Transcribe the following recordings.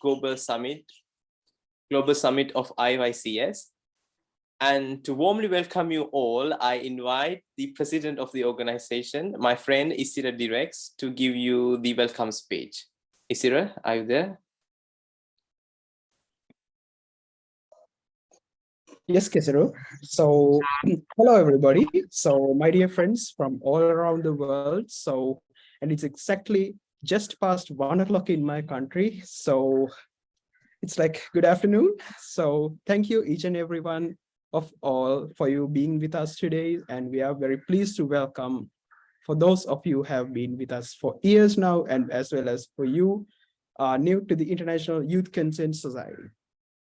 Global Summit, Global Summit of IYCS. And to warmly welcome you all, I invite the president of the organization, my friend Isira Direx, to give you the welcome speech. Isira, are you there? Yes, Kesaru. So, hello everybody. So, my dear friends from all around the world. So, and it's exactly just past one o'clock in my country. So, it's like good afternoon. So, thank you each and everyone of all for you being with us today. And we are very pleased to welcome for those of you who have been with us for years now, and as well as for you uh, new to the International Youth Concern Society.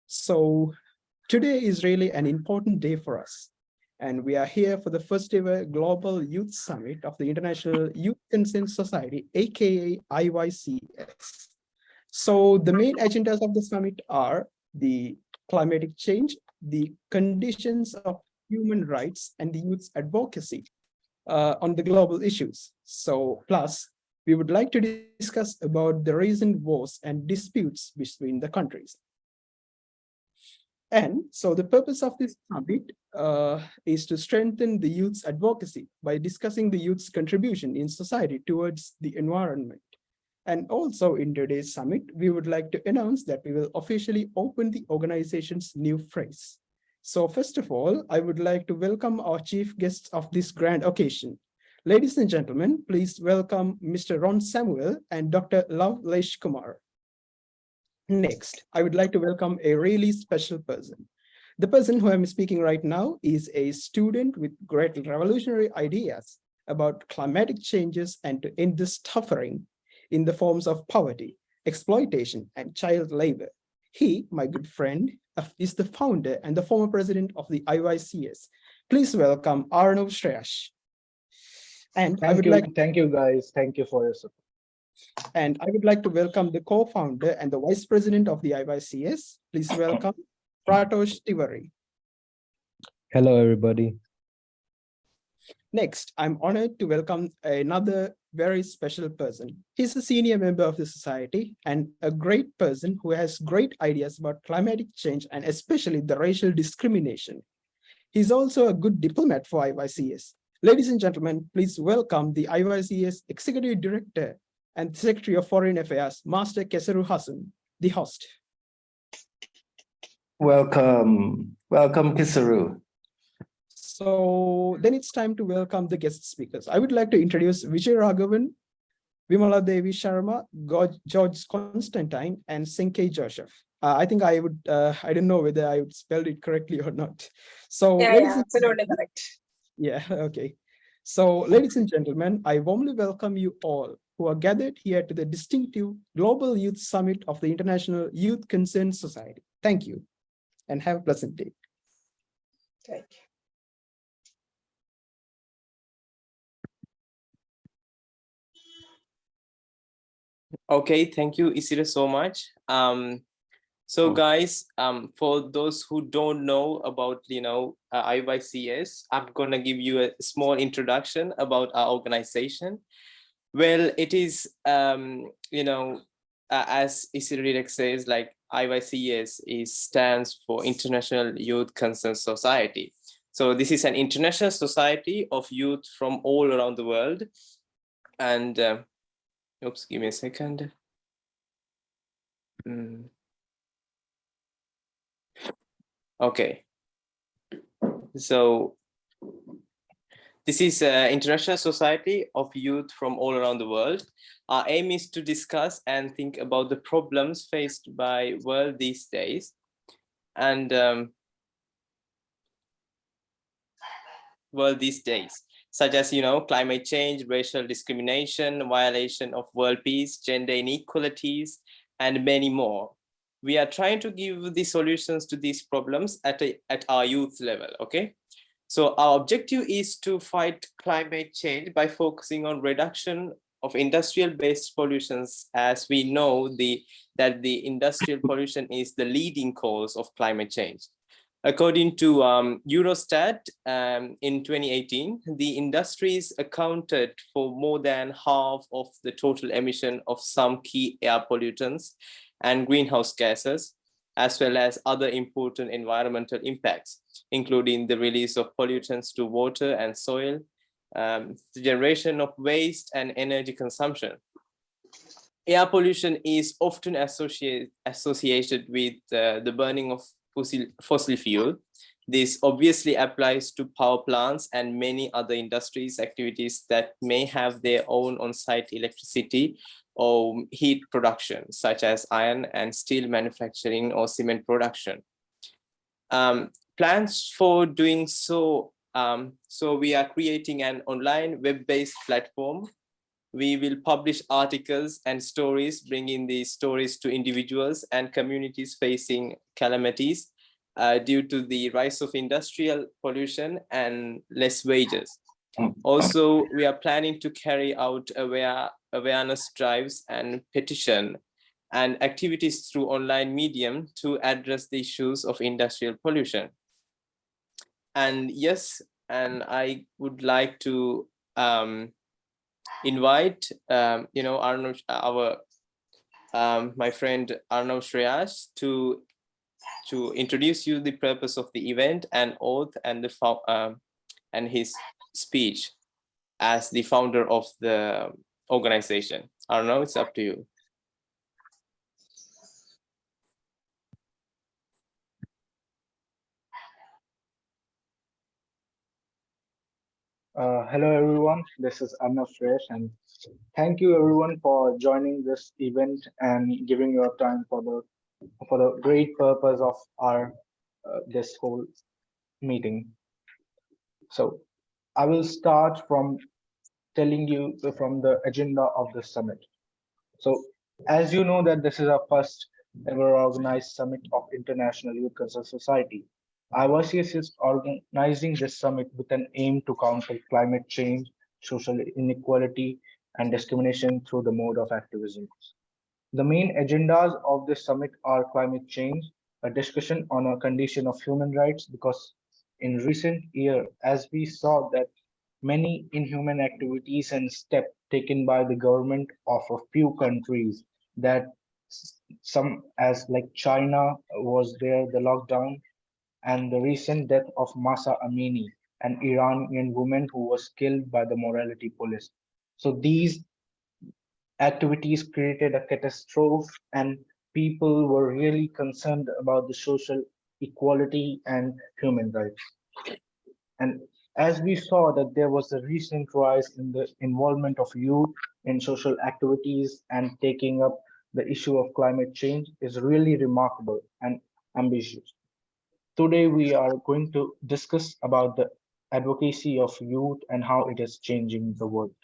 So Today is really an important day for us. And we are here for the first ever Global Youth Summit of the International Youth Concern Society, aka IYCS. So the main agendas of the summit are the climatic change, the conditions of human rights and the youth's advocacy uh, on the global issues. So plus, we would like to discuss about the recent wars and disputes between the countries. And so the purpose of this summit uh, is to strengthen the youth's advocacy by discussing the youth's contribution in society towards the environment. And also in today's summit, we would like to announce that we will officially open the organization's new phrase. So first of all, I would like to welcome our chief guests of this grand occasion. Ladies and gentlemen, please welcome Mr. Ron Samuel and Dr. Lavlesh Kumar. Next, I would like to welcome a really special person. The person who I'm speaking right now is a student with great revolutionary ideas about climatic changes and to end the suffering in the forms of poverty, exploitation, and child labor. He, my good friend, is the founder and the former president of the IYCS. Please welcome Arnav Shreyash. And thank I would you, like thank you guys. Thank you for your support. And I would like to welcome the co-founder and the vice president of the IYCS. Please welcome Pratosh Tiwari. Hello, everybody. Next, I'm honored to welcome another very special person. He's a senior member of the society and a great person who has great ideas about climatic change and especially the racial discrimination. He's also a good diplomat for IYCS. Ladies and gentlemen, please welcome the IYCS Executive Director, and Secretary of Foreign Affairs, Master Kesaru Hassan, the host. Welcome, welcome Kesaru. So then it's time to welcome the guest speakers. I would like to introduce Vijay Raghavan, Vimala Devi Sharma, George Constantine, and Senke Joseph. Uh, I think I would, uh, I don't know whether I would spell it correctly or not. So yeah, yeah, absolutely correct. Yeah, okay. So ladies and gentlemen, I warmly welcome you all who are gathered here to the distinctive Global Youth Summit of the International Youth Concern Society. Thank you and have a pleasant day. Thank you. Okay, thank you, Isira, so much. Um, so guys, um, for those who don't know about, you know, uh, IYCS, I'm gonna give you a small introduction about our organization. Well, it is, um, you know, uh, as Isiridek says, like IYCS is stands for International Youth Concern Society. So this is an international society of youth from all around the world. And, uh, oops, give me a second. Mm. Okay. So this is uh, International Society of Youth from all around the world. Our aim is to discuss and think about the problems faced by world these days. And um, world these days, such as, you know, climate change, racial discrimination, violation of world peace, gender inequalities, and many more. We are trying to give the solutions to these problems at, a, at our youth level, okay? So our objective is to fight climate change by focusing on reduction of industrial based pollutions as we know the that the industrial pollution is the leading cause of climate change. According to um, Eurostat um, in 2018, the industries accounted for more than half of the total emission of some key air pollutants and greenhouse gases, as well as other important environmental impacts, including the release of pollutants to water and soil, um, the generation of waste and energy consumption. Air pollution is often associated, associated with uh, the burning of fossil, fossil fuel. This obviously applies to power plants and many other industries activities that may have their own on-site electricity or heat production, such as iron and steel manufacturing or cement production. Um, plans for doing so, um, so we are creating an online web-based platform. We will publish articles and stories, bringing these stories to individuals and communities facing calamities uh, due to the rise of industrial pollution and less wages. Also, we are planning to carry out aware, awareness drives and petition and activities through online medium to address the issues of industrial pollution. And yes, and I would like to um, invite, um, you know, Arnav, our, um, my friend Arnav Shreyas to to introduce you the purpose of the event and oath and the um, and his speech as the founder of the organization. I don't know, it's up to you. Uh, hello, everyone. This is Arnav Shreyas, and thank you, everyone, for joining this event and giving your time for the for the great purpose of our uh, this whole meeting. So, I will start from telling you from the agenda of the summit. So, as you know that this is our first ever organized summit of International Youth Concern Society. IYCS is organizing this summit with an aim to counter climate change, social inequality, and discrimination through the mode of activism. The main agendas of this summit are climate change, a discussion on a condition of human rights, because in recent year, as we saw that many inhuman activities and steps taken by the government of a few countries that some as like China was there, the lockdown, and the recent death of Mahsa Amini, an Iranian woman who was killed by the morality police. So these activities created a catastrophe and people were really concerned about the social equality and human rights. And as we saw that there was a recent rise in the involvement of youth in social activities and taking up the issue of climate change is really remarkable and ambitious. Today, we are going to discuss about the advocacy of youth and how it is changing the world.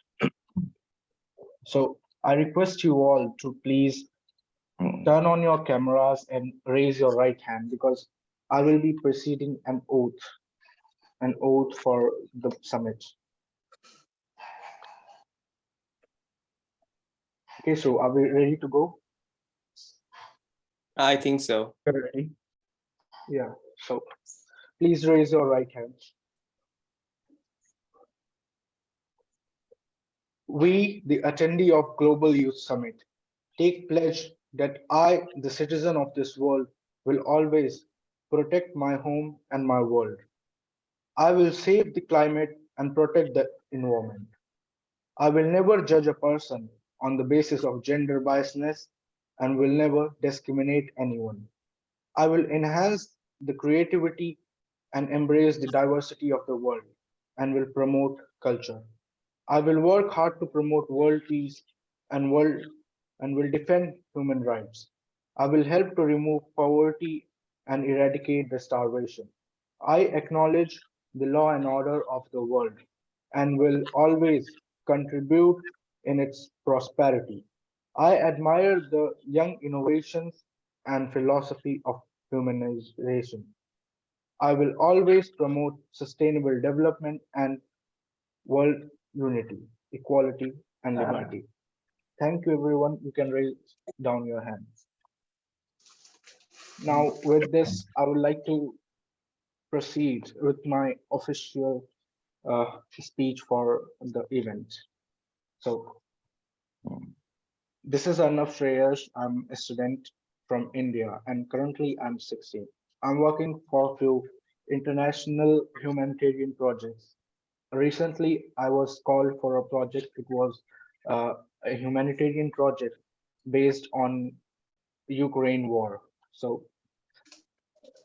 So I request you all to please turn on your cameras and raise your right hand because I will be proceeding an oath, an oath for the summit. Okay, so are we ready to go? I think so. Ready? Yeah, so please raise your right hand. We, the attendee of Global Youth Summit, take pledge that I, the citizen of this world, will always protect my home and my world. I will save the climate and protect the environment. I will never judge a person on the basis of gender biasness and will never discriminate anyone. I will enhance the creativity and embrace the diversity of the world and will promote culture. I will work hard to promote world peace and world and will defend human rights. I will help to remove poverty and eradicate the starvation. I acknowledge the law and order of the world and will always contribute in its prosperity. I admire the young innovations and philosophy of humanization. I will always promote sustainable development and world unity, equality, and liberty. Thank you, everyone. You can raise down your hands. Now, with this, I would like to proceed with my official uh, speech for the event. So, this is Arnav Shreyas. I'm a student from India and currently I'm 16. I'm working for a few international humanitarian projects. Recently, I was called for a project. It was uh, a humanitarian project based on Ukraine war. So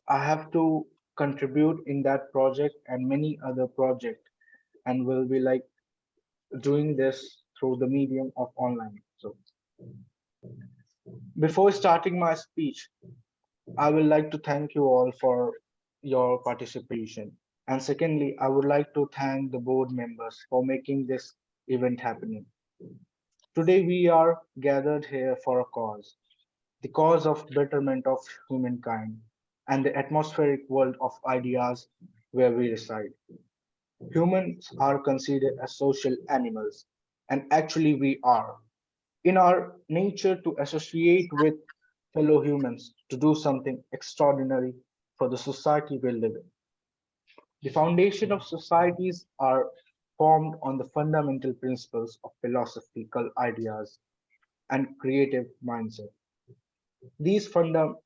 I have to contribute in that project and many other project and will be like doing this through the medium of online. So before starting my speech, I would like to thank you all for your participation. And secondly, I would like to thank the board members for making this event happening. Today, we are gathered here for a cause, the cause of betterment of humankind and the atmospheric world of ideas where we reside. Humans are considered as social animals, and actually we are. In our nature to associate with fellow humans to do something extraordinary for the society we live in. The foundation of societies are formed on the fundamental principles of philosophical ideas and creative mindset. These fundament,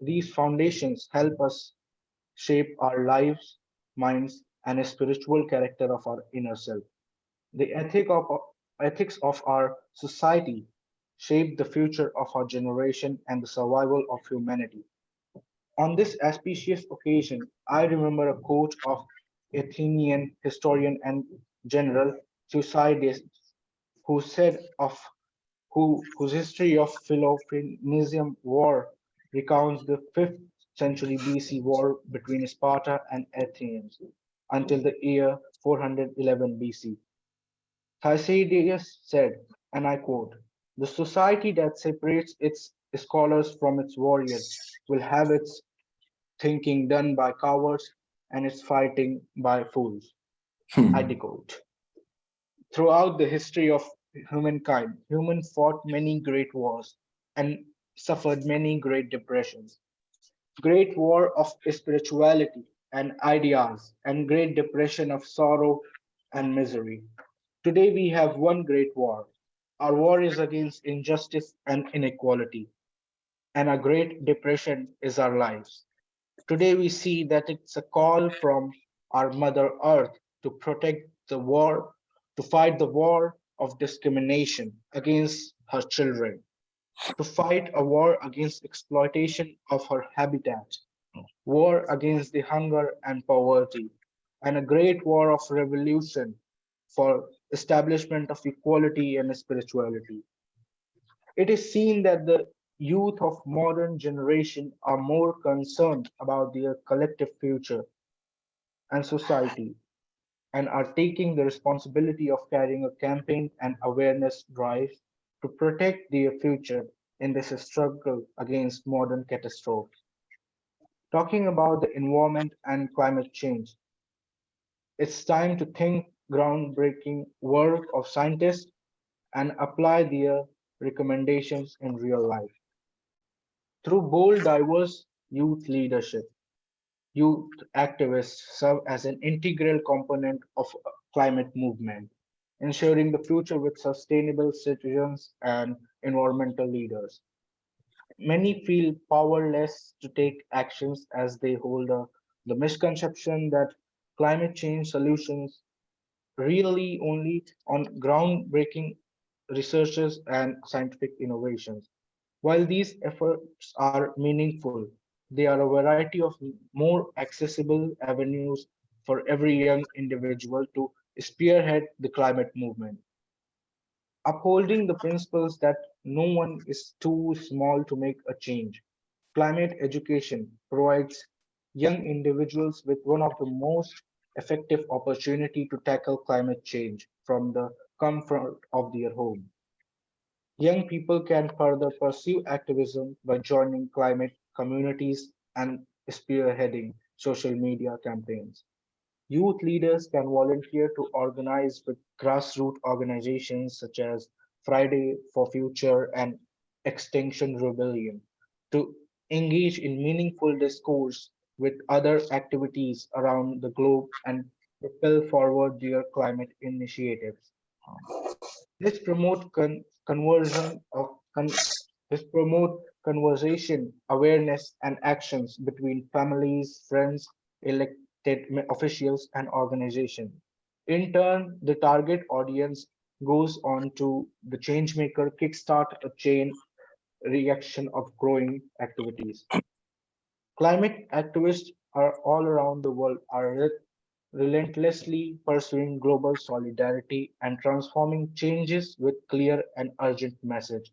these foundations help us shape our lives, minds, and a spiritual character of our inner self. The ethic of, ethics of our society shape the future of our generation and the survival of humanity. On this auspicious occasion, I remember a quote of Athenian historian and general Thucydides, who said of who whose history of Peloponnesian War recounts the 5th century BC war between Sparta and Athens until the year 411 BC. Thucydides said, and I quote, the society that separates its scholars from its warriors will have its thinking done by cowards and its fighting by fools. Hmm. I decode. Throughout the history of humankind, humans fought many great wars and suffered many great depressions. Great war of spirituality and ideas and great depression of sorrow and misery. Today we have one great war. Our war is against injustice and inequality. And a great depression is our lives. Today we see that it's a call from our Mother Earth to protect the war, to fight the war of discrimination against her children, to fight a war against exploitation of her habitat, war against the hunger and poverty, and a great war of revolution for establishment of equality and spirituality. It is seen that the youth of modern generation are more concerned about their collective future and society and are taking the responsibility of carrying a campaign and awareness drive to protect their future in this struggle against modern catastrophes. Talking about the environment and climate change, it's time to think groundbreaking work of scientists and apply their recommendations in real life. Through bold, diverse youth leadership, youth activists serve as an integral component of climate movement, ensuring the future with sustainable citizens and environmental leaders. Many feel powerless to take actions as they hold a, the misconception that climate change solutions really only on groundbreaking researches and scientific innovations. While these efforts are meaningful, they are a variety of more accessible avenues for every young individual to spearhead the climate movement. Upholding the principles that no one is too small to make a change. Climate education provides young individuals with one of the most effective opportunity to tackle climate change from the comfort of their home. Young people can further pursue activism by joining climate communities and spearheading social media campaigns. Youth leaders can volunteer to organize with grassroots organizations such as Friday for Future and Extinction Rebellion to engage in meaningful discourse with other activities around the globe and propel forward their climate initiatives. This promote con conversion of con this promote conversation, awareness, and actions between families, friends, elected ma- officials, and organizations. In turn, the target audience goes on to the change maker kickstart a chain reaction of growing activities. Climate activists are all around the world are re- relentlessly pursuing global solidarity and transforming changes with clear and urgent message.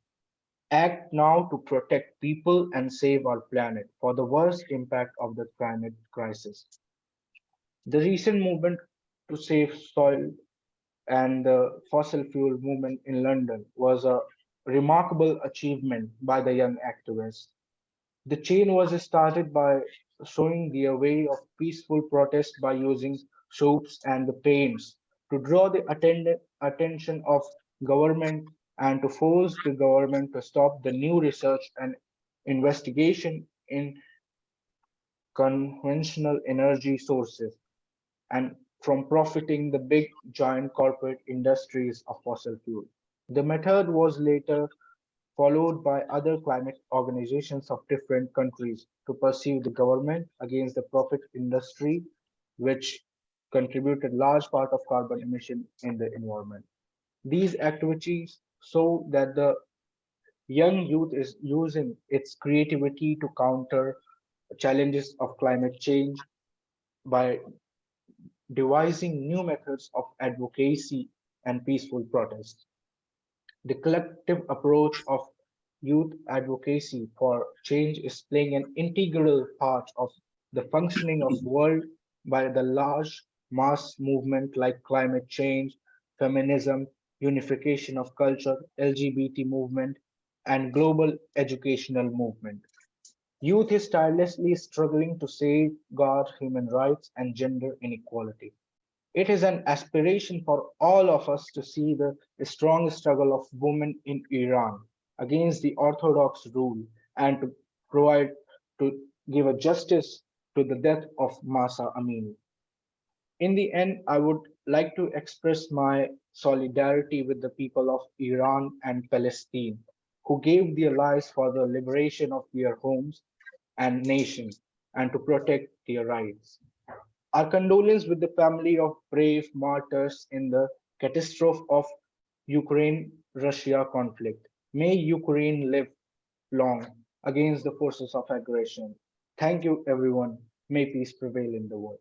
Act now to protect people and save our planet for the worst impact of the climate crisis. The recent movement to save soil and the fossil fuel movement in London was a remarkable achievement by the young activists. The chain was started by showing the way of peaceful protest by using soaps and the paints to draw the attention of government and to force the government to stop the new research and investigation in conventional energy sources and from profiting the big giant corporate industries of fossil fuel. The method was later followed by other climate organizations of different countries to pursue the government against the profit industry, which contributed large part of carbon emission in the environment. These activities show that the young youth is using its creativity to counter challenges of climate change by devising new methods of advocacy and peaceful protest. The collective approach of youth advocacy for change is playing an integral part of the functioning of world by the large mass movement like climate change, feminism, unification of culture, LGBT movement, and global educational movement. Youth is tirelessly struggling to safeguard human rights and gender inequality. It is an aspiration for all of us to see the strong struggle of women in Iran against the orthodox rule and to provide to give a justice to the death of Mahsa Amini. In the end, I would like to express my solidarity with the people of Iran and Palestine who gave their lives for the liberation of their homes and nations and to protect their rights. Our condolence with the family of brave martyrs in the catastrophe of Ukraine-Russia conflict. May Ukraine live long against the forces of aggression. Thank you, everyone. May peace prevail in the world.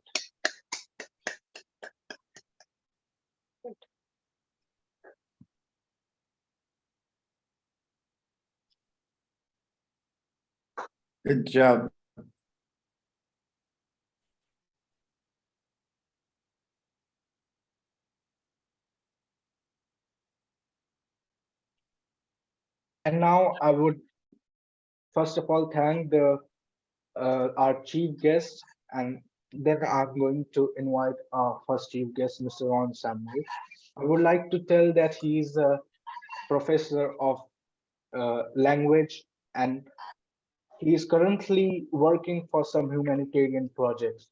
Good job. And now I would first of all thank the uh, our chief guest and then I'm going to invite our first chief guest, Mr. Ron Samuel. I would like to tell that he is a professor of uh, language and he is currently working for some humanitarian projects.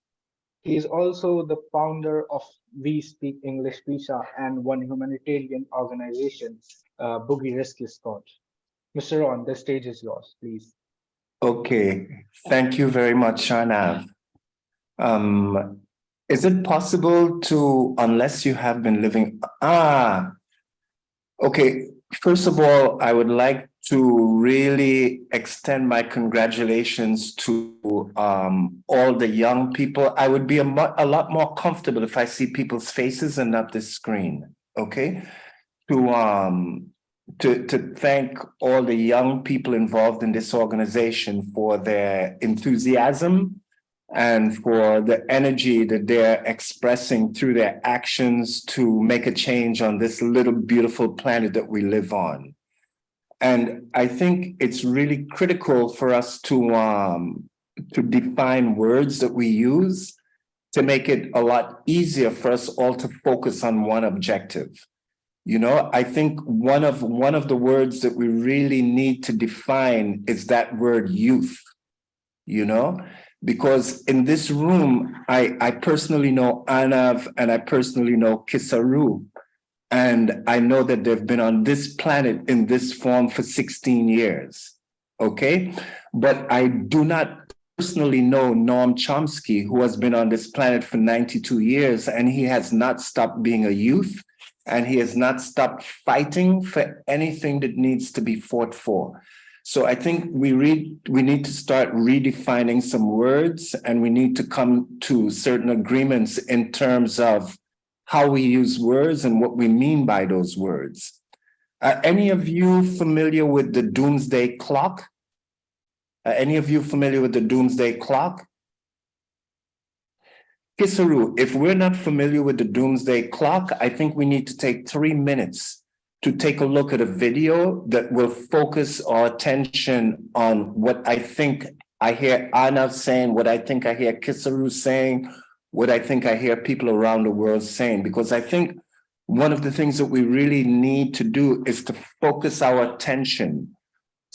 He is also the founder of We Speak English Visa and one humanitarian organization, uh, Boogie Rescue Squad. Mr. Ron, the stage is yours, please. Okay, thank you very much, Shanav. Um, is it possible to, unless you have been living, ah, okay, first of all, I would like to really extend my congratulations to um, all the young people. I would be a, a lot more comfortable if I see people's faces and not the screen, okay? To um, to, to thank all the young people involved in this organization for their enthusiasm and for the energy that they're expressing through their actions to make a change on this little beautiful planet that we live on. And I think it's really critical for us to, um, to define words that we use to make it a lot easier for us all to focus on one objective. You know, I think one of one of the words that we really need to define is that word youth, you know, because in this room, I, I personally know Anav and I personally know Kesaru. And I know that they've been on this planet in this form for 16 years. okay? But I do not personally know Noam Chomsky, who has been on this planet for 92 years, and he has not stopped being a youth, and he has not stopped fighting for anything that needs to be fought for. So I think we read we need to start redefining some words and we need to come to certain agreements in terms of how we use words and what we mean by those words. Are any of you familiar with the doomsday clock? Are any of you familiar with the doomsday clock? Kesaru, if we're not familiar with the doomsday clock, I think we need to take three minutes to take a look at a video that will focus our attention on what I think I hear Arnav saying, what I think I hear Kesaru saying, what I think I hear people around the world saying, because I think one of the things that we really need to do is to focus our attention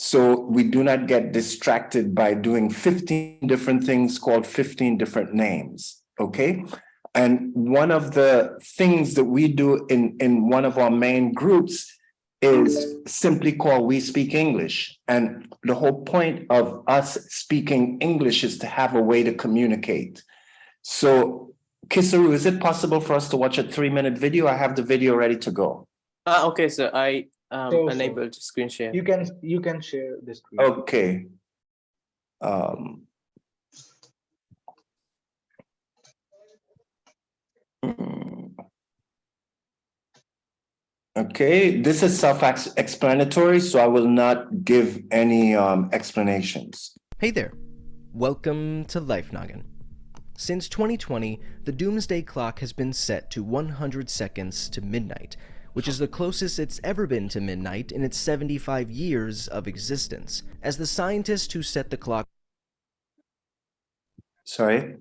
so we do not get distracted by doing 15 different things called 15 different names, okay? And one of the things that we do in, in one of our main groups is simply called We Speak English. And the whole point of us speaking English is to have a way to communicate. So Kesaru, is it possible for us to watch a three minute video? I have the video ready to go. Ah, okay, so I um So- so enabled screen share. You can you can share the screen. Okay. Um. mm. Okay, this is self-explanatory, so I will not give any um explanations. Hey there! Welcome to Life Noggin. Since 2020, the Doomsday Clock has been set to 100 seconds to midnight, which is the closest it's ever been to midnight in its 75 years of existence. As the scientist who set the clock Sorry?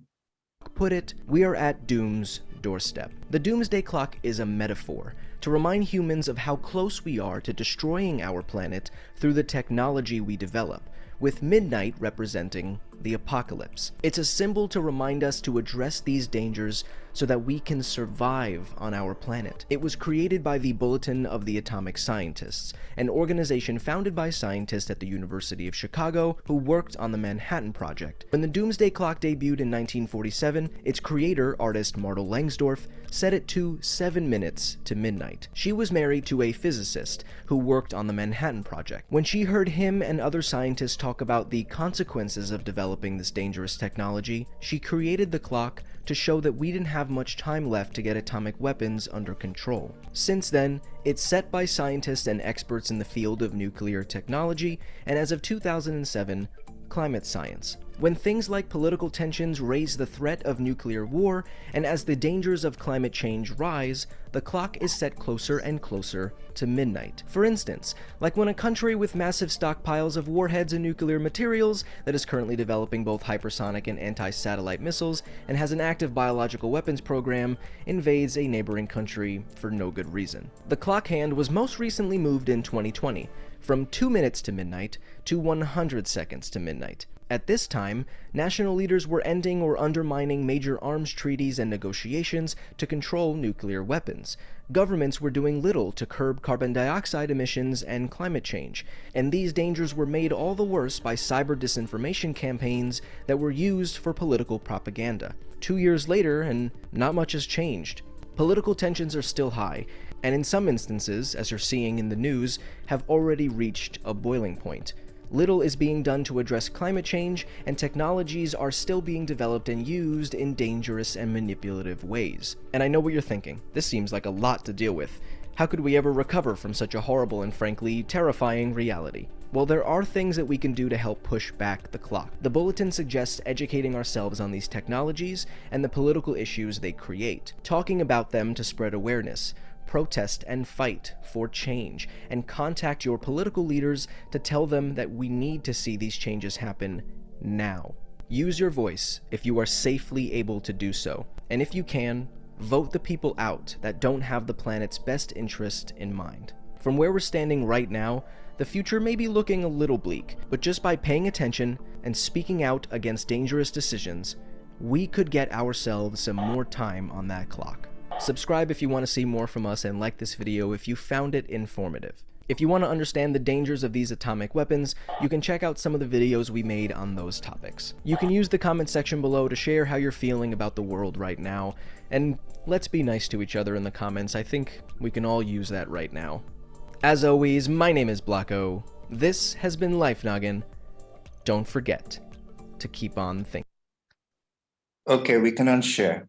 put it, we are at doom's doorstep. The Doomsday Clock is a metaphor to remind humans of how close we are to destroying our planet through the technology we develop, with midnight representing the apocalypse. It's a symbol to remind us to address these dangers so that we can survive on our planet. It was created by the Bulletin of the Atomic Scientists, an organization founded by scientists at the University of Chicago who worked on the Manhattan Project. When the Doomsday Clock debuted in 1947, its creator, artist Martyl Langsdorf, set it to 7 minutes to midnight. She was married to a physicist who worked on the Manhattan Project. When she heard him and other scientists talk about the consequences of developing this dangerous technology, she created the clock to show that we didn't have much time left to get atomic weapons under control. Since then, it's set by scientists and experts in the field of nuclear technology, and as of 2007, climate science. When things like political tensions raise the threat of nuclear war, and as the dangers of climate change rise, the clock is set closer and closer to midnight. For instance, like when a country with massive stockpiles of warheads and nuclear materials that is currently developing both hypersonic and anti-satellite missiles and has an active biological weapons program invades a neighboring country for no good reason. The clock hand was most recently moved in 2020, from 2 minutes to midnight to 100 seconds to midnight. At this time, national leaders were ending or undermining major arms treaties and negotiations to control nuclear weapons. Governments were doing little to curb carbon dioxide emissions and climate change, and these dangers were made all the worse by cyber disinformation campaigns that were used for political propaganda. Two years later, and not much has changed. Political tensions are still high, and in some instances, as you're seeing in the news, have already reached a boiling point. Little is being done to address climate change, and technologies are still being developed and used in dangerous and manipulative ways. And I know what you're thinking. This seems like a lot to deal with. How could we ever recover from such a horrible and frankly terrifying reality? Well, there are things that we can do to help push back the clock. The bulletin suggests educating ourselves on these technologies and the political issues they create, talking about them to spread awareness, protest and fight for change, and contact your political leaders to tell them that we need to see these changes happen now. Use your voice if you are safely able to do so, and if you can, vote the people out that don't have the planet's best interest in mind. From where we're standing right now, the future may be looking a little bleak, but just by paying attention and speaking out against dangerous decisions, we could get ourselves some more time on that clock. Subscribe if you want to see more from us and like this video if you found it informative. If you want to understand the dangers of these atomic weapons, you can check out some of the videos we made on those topics. You can use the comment section below to share how you're feeling about the world right now, and let's be nice to each other in the comments, I think we can all use that right now. As always, my name is Blocko, this has been Life Noggin. Don't forget to keep on thinking. Okay, we can unshare.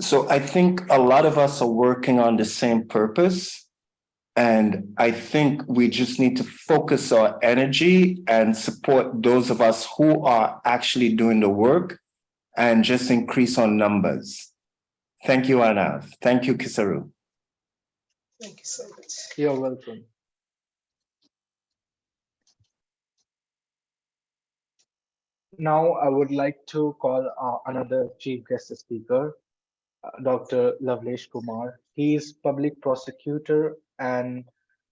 So I think a lot of us are working on the same purpose. And I think we just need to focus our energy and support those of us who are actually doing the work and just increase our numbers. Thank you, Anav. Thank you, Kesaru. Thank you so much. You're welcome. Now, I would like to call uh, another chief guest speaker, Dr. Lavlesh Kumar. He is public prosecutor and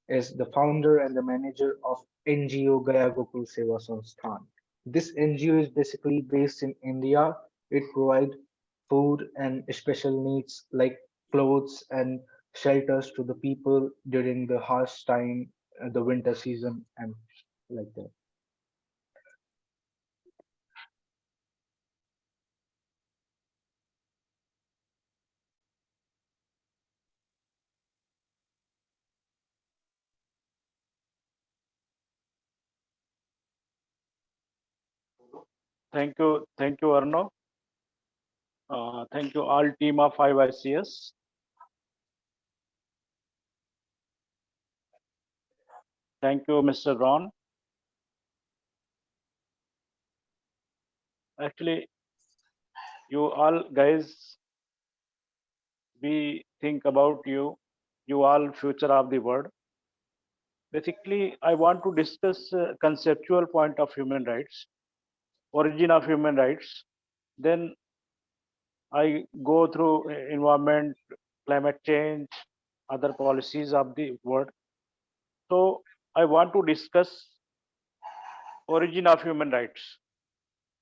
is the founder and the manager of NGO Gaya Gokul Seva Sansthan. This NGO is basically based in India. It provides food and special needs like clothes and shelters to the people during the harsh time, uh, the winter season and like that. Thank you, thank you, Arno. Uh, thank you all team of 5ICS. Thank you, Mr. Ron. Actually, you all guys, we think about you, you all future of the world. Basically, I want to discuss uh, conceptual point of human rights origin of human rights. Then I go through environment, climate change, other policies of the world. So I want to discuss origin of human rights.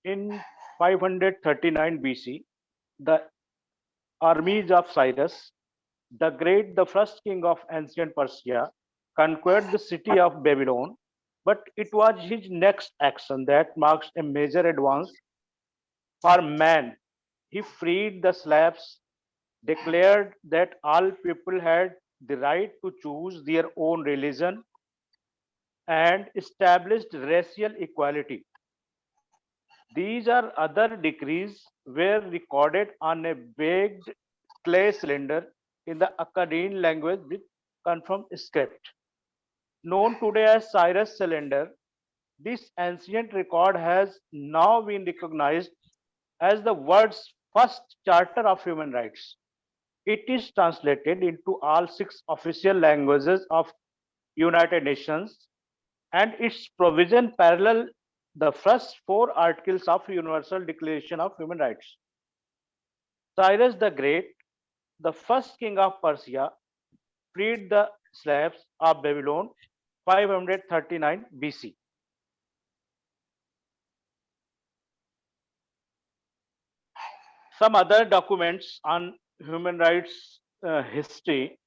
In 539 BC, the armies of Cyrus, the great, the first king of ancient Persia, conquered the city of Babylon but it was his next action that marks a major advance for man. He freed the slaves, declared that all people had the right to choose their own religion, and established racial equality. These are other decrees were recorded on a baked clay cylinder in the Akkadian language with cuneiform script known today as Cyrus cylinder, this ancient record has now been recognized as the world's first charter of human rights. It is translated into all six official languages of United Nations and its provision parallel the first four articles of Universal Declaration of Human Rights. Cyrus the Great, the first king of Persia, freed the slaves of Babylon 539 BC. Some other documents on human rights uh, history,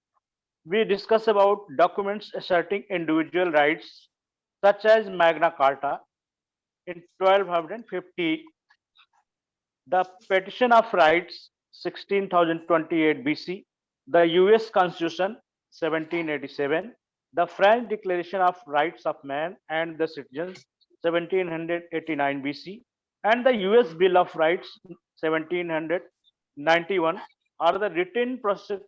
we discuss about documents asserting individual rights such as Magna Carta in 1250, the Petition of Rights 16,028 BC, the US Constitution 1787, the French Declaration of Rights of Man and the Citizens 1789 BC and the US Bill of Rights 1791 are the written process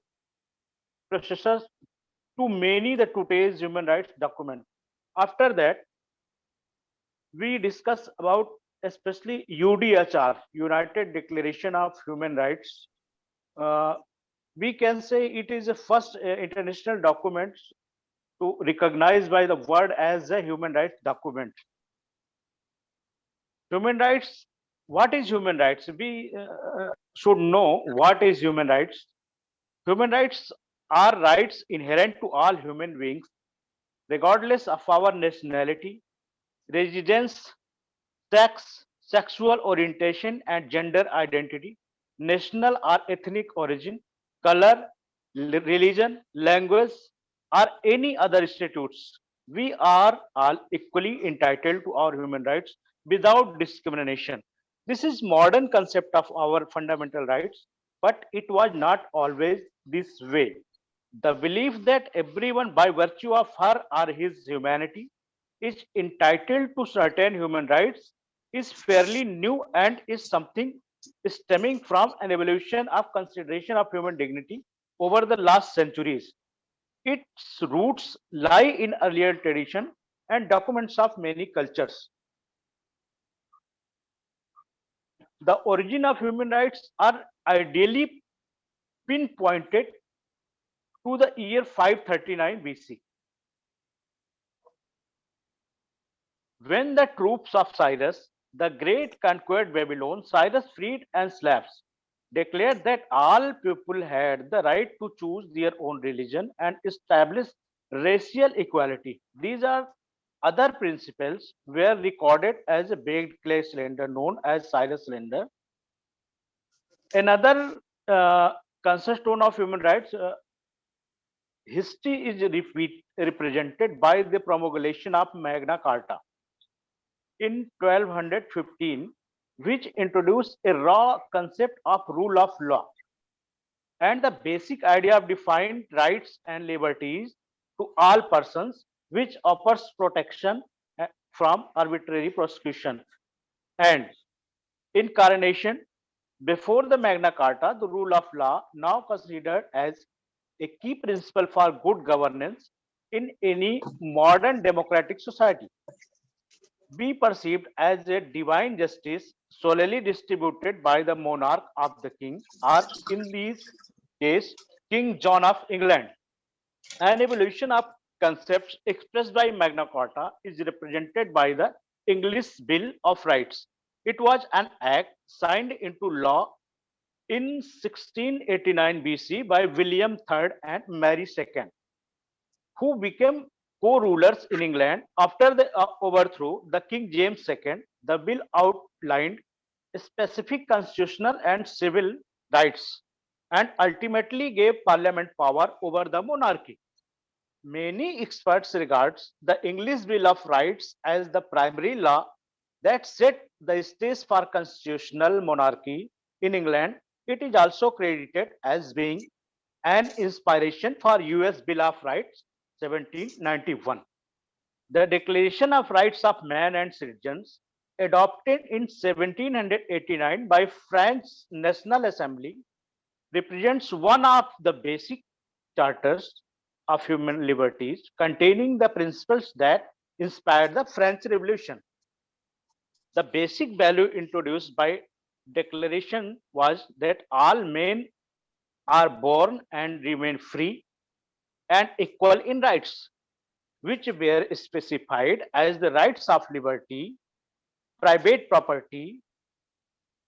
processors to many the today's human rights document. After that, we discuss about especially UDHR, United Declaration of Human Rights. Uh, we can say it is the first uh, international document to recognized by the world as a human rights document. Human rights, what is human rights? We uh, should know what is human rights. Human rights are rights inherent to all human beings, regardless of our nationality, residence, sex, sexual orientation, and gender identity, national or ethnic origin, color, religion, language, or any other institutes. We are all equally entitled to our human rights without discrimination. This is modern concept of our fundamental rights, but it was not always this way. The belief that everyone by virtue of her or his humanity is entitled to certain human rights is fairly new and is something stemming from an evolution of consideration of human dignity over the last centuries. Its roots lie in earlier tradition and documents of many cultures. The origin of human rights are ideally pinpointed to the year 539 BC. When the troops of Cyrus, the great conquered Babylon, Cyrus freed and slaves, declared that all people had the right to choose their own religion and establish racial equality. These are other principles were recorded as a baked clay cylinder known as Cyrus cylinder. Another uh, cornerstone of human rights uh, history is repeat, represented by the promulgation of Magna Carta in 1215, which introduced a raw concept of rule of law and the basic idea of defined rights and liberties to all persons, which offers protection uh, from arbitrary prosecution. And incarnation, before the Magna Carta, the rule of law now considered as a key principle for good governance in any modern democratic society. Be perceived as a divine justice solely distributed by the monarch of the king, or in this case, King John of England. An evolution of concepts expressed by Magna Carta is represented by the English Bill of Rights. It was an act signed into law in 1689 BC by William III and Mary II, who became co-rulers in England after the uh, overthrow the King James II. The bill outlined specific constitutional and civil rights and ultimately gave parliament power over the monarchy. Many experts regards the English Bill of Rights as the primary law that set the stage for constitutional monarchy in England it is also credited as being an inspiration for US Bill of Rights 1791. The Declaration of Rights of Man and Citizens adopted in 1789 by French National Assembly represents one of the basic charters of human liberties containing the principles that inspired the French Revolution. The basic value introduced by declaration was that all men are born and remain free and equal in rights, which were specified as the rights of liberty, private property,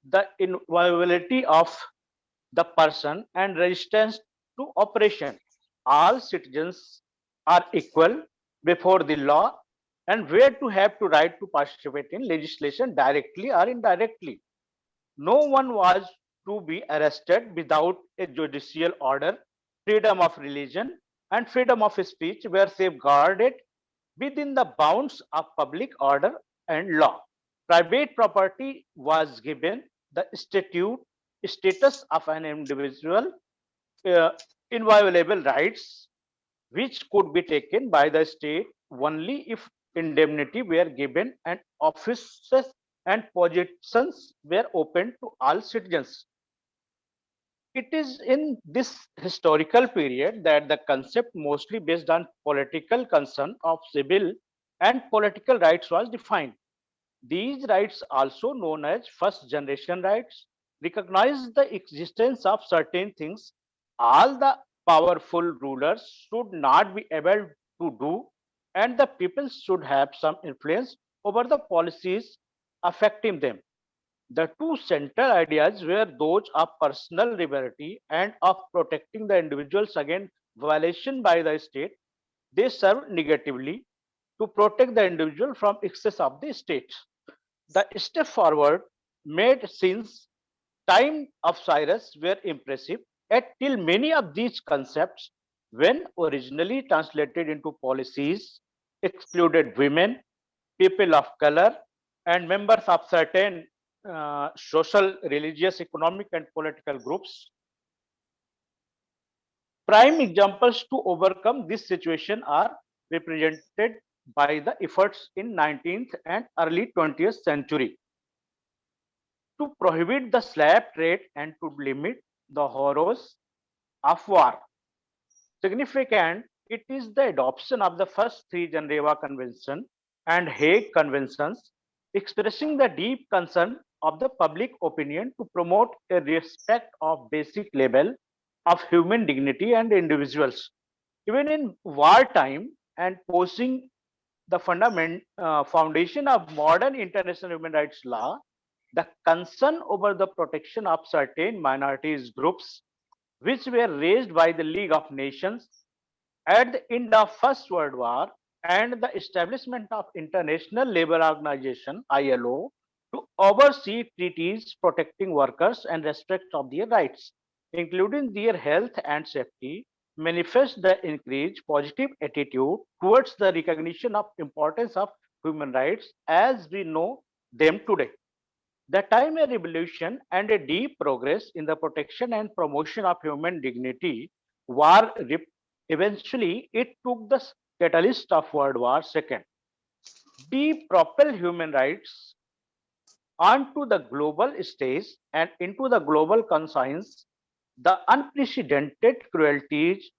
the inviolability of the person, and resistance to oppression. All citizens are equal before the law and were to have to right to participate in legislation directly or indirectly no one was to be arrested without a judicial order. Freedom of religion and freedom of speech were safeguarded within the bounds of public order and law. Private property was given the statute status of an individual uh, inviolable rights which could be taken by the state only if indemnity were given and offices and positions were open to all citizens. It is in this historical period that the concept mostly based on political concern of civil and political rights was defined. These rights also known as first generation rights recognize the existence of certain things all the powerful rulers should not be able to do and the people should have some influence over the policies affecting them. The two central ideas were those of personal liberty and of protecting the individuals against violation by the state. They serve negatively to protect the individual from excess of the state. The step forward made since time of Cyrus were impressive Yet till many of these concepts, when originally translated into policies, excluded women, people of color, and members of certain uh, social, religious, economic, and political groups. Prime examples to overcome this situation are represented by the efforts in 19th and early 20th century to prohibit the slave trade and to limit the horrors of war. Significant, it is the adoption of the first three Geneva Convention and Hague Conventions expressing the deep concern of the public opinion to promote a respect of basic level of human dignity and individuals. Even in wartime and posing the fundament uh, foundation of modern international human rights law, the concern over the protection of certain minorities groups which were raised by the League of Nations at the end of First World War and the establishment of International Labour Organization ILO to oversee treaties protecting workers and respect of their rights, including their health and safety, manifest the increased positive attitude towards the recognition of importance of human rights as we know them today. The time a revolution and a deep progress in the protection and promotion of human dignity were eventually it took the catalyst of World War II. Deep propel human rights onto the global stage and into the global conscience the unprecedented cruelties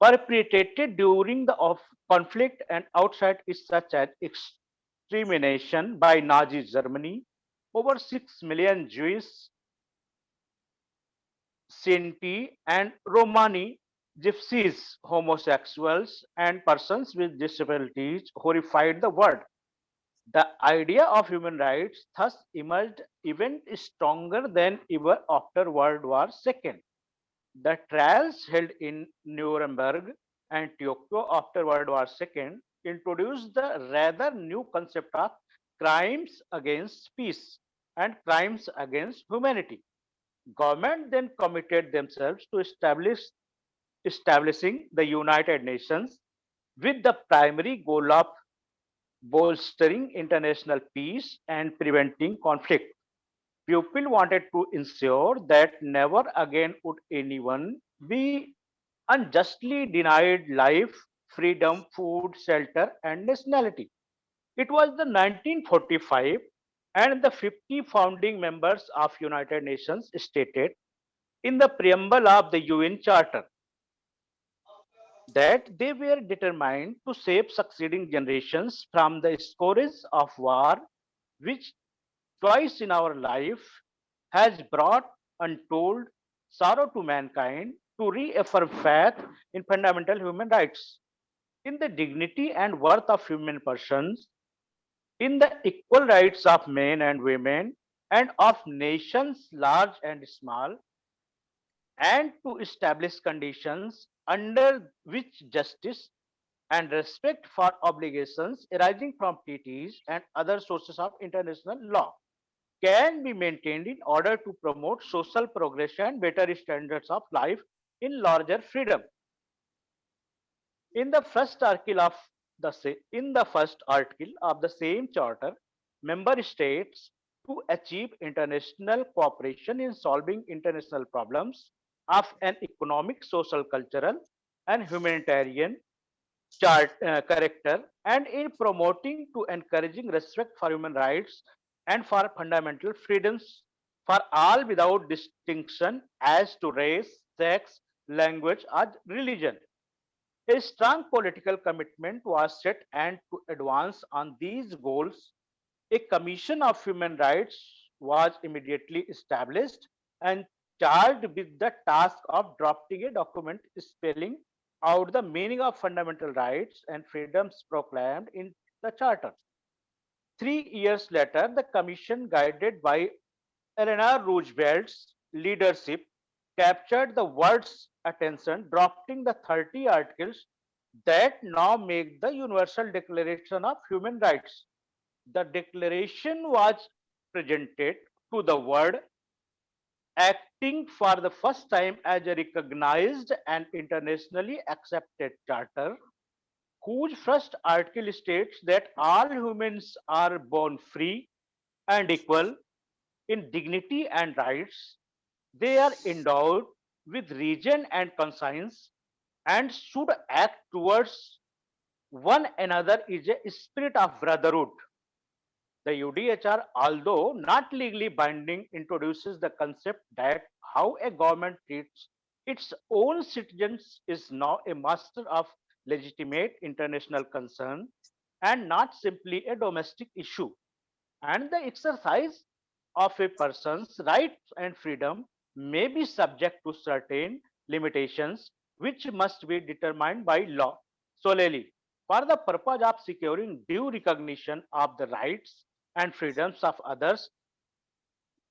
perpetrated during the of conflict and outside is such as extermination by Nazi Germany, over 6 million Jewish, Sinti and Romani, gypsies, homosexuals and persons with disabilities horrified the world. The idea of human rights thus emerged even stronger than ever after World War II. The trials held in Nuremberg and Tokyo after World War II introduced the rather new concept of crimes against peace and crimes against humanity. Government then committed themselves to establish establishing the United Nations with the primary goal of bolstering international peace and preventing conflict. People wanted to ensure that never again would anyone be unjustly denied life, freedom, food, shelter, and nationality. It was the 1945 and the 50 founding members of United Nations stated in the preamble of the UN Charter that they were determined to save succeeding generations from the scourge of war, which twice in our life has brought untold sorrow to mankind to reaffirm faith in fundamental human rights, in the dignity and worth of human persons, in the equal rights of men and women, and of nations large and small, and to establish conditions under which justice and respect for obligations arising from treaties and other sources of international law can be maintained in order to promote social progression and better standards of life in larger freedom. In the first article of the in the first article of the same charter, member states to achieve international cooperation in solving international problems of an economic, social, cultural, and humanitarian chart, uh, character, and in promoting to encouraging respect for human rights and for fundamental freedoms for all without distinction as to race, sex, language, or religion. A strong political commitment was set and to advance on these goals, a commission of human rights was immediately established and charged with the task of drafting a document spelling out the meaning of fundamental rights and freedoms proclaimed in the charter. Three years later, the commission guided by Eleanor Roosevelt's leadership captured the world's attention, drafting the 30 articles that now make the Universal Declaration of Human Rights. The declaration was presented to the world acting for the first time as a recognized and internationally accepted charter, whose first article states that all humans are born free and equal in dignity and rights. They are endowed with reason and conscience and should act towards one another is a spirit of brotherhood. The UDHR, although not legally binding, introduces the concept that how a government treats its own citizens is now a matter of legitimate international concern and not simply a domestic issue. And the exercise of a person's rights and freedom may be subject to certain limitations which must be determined by law solely for the purpose of securing due recognition of the rights and freedoms of others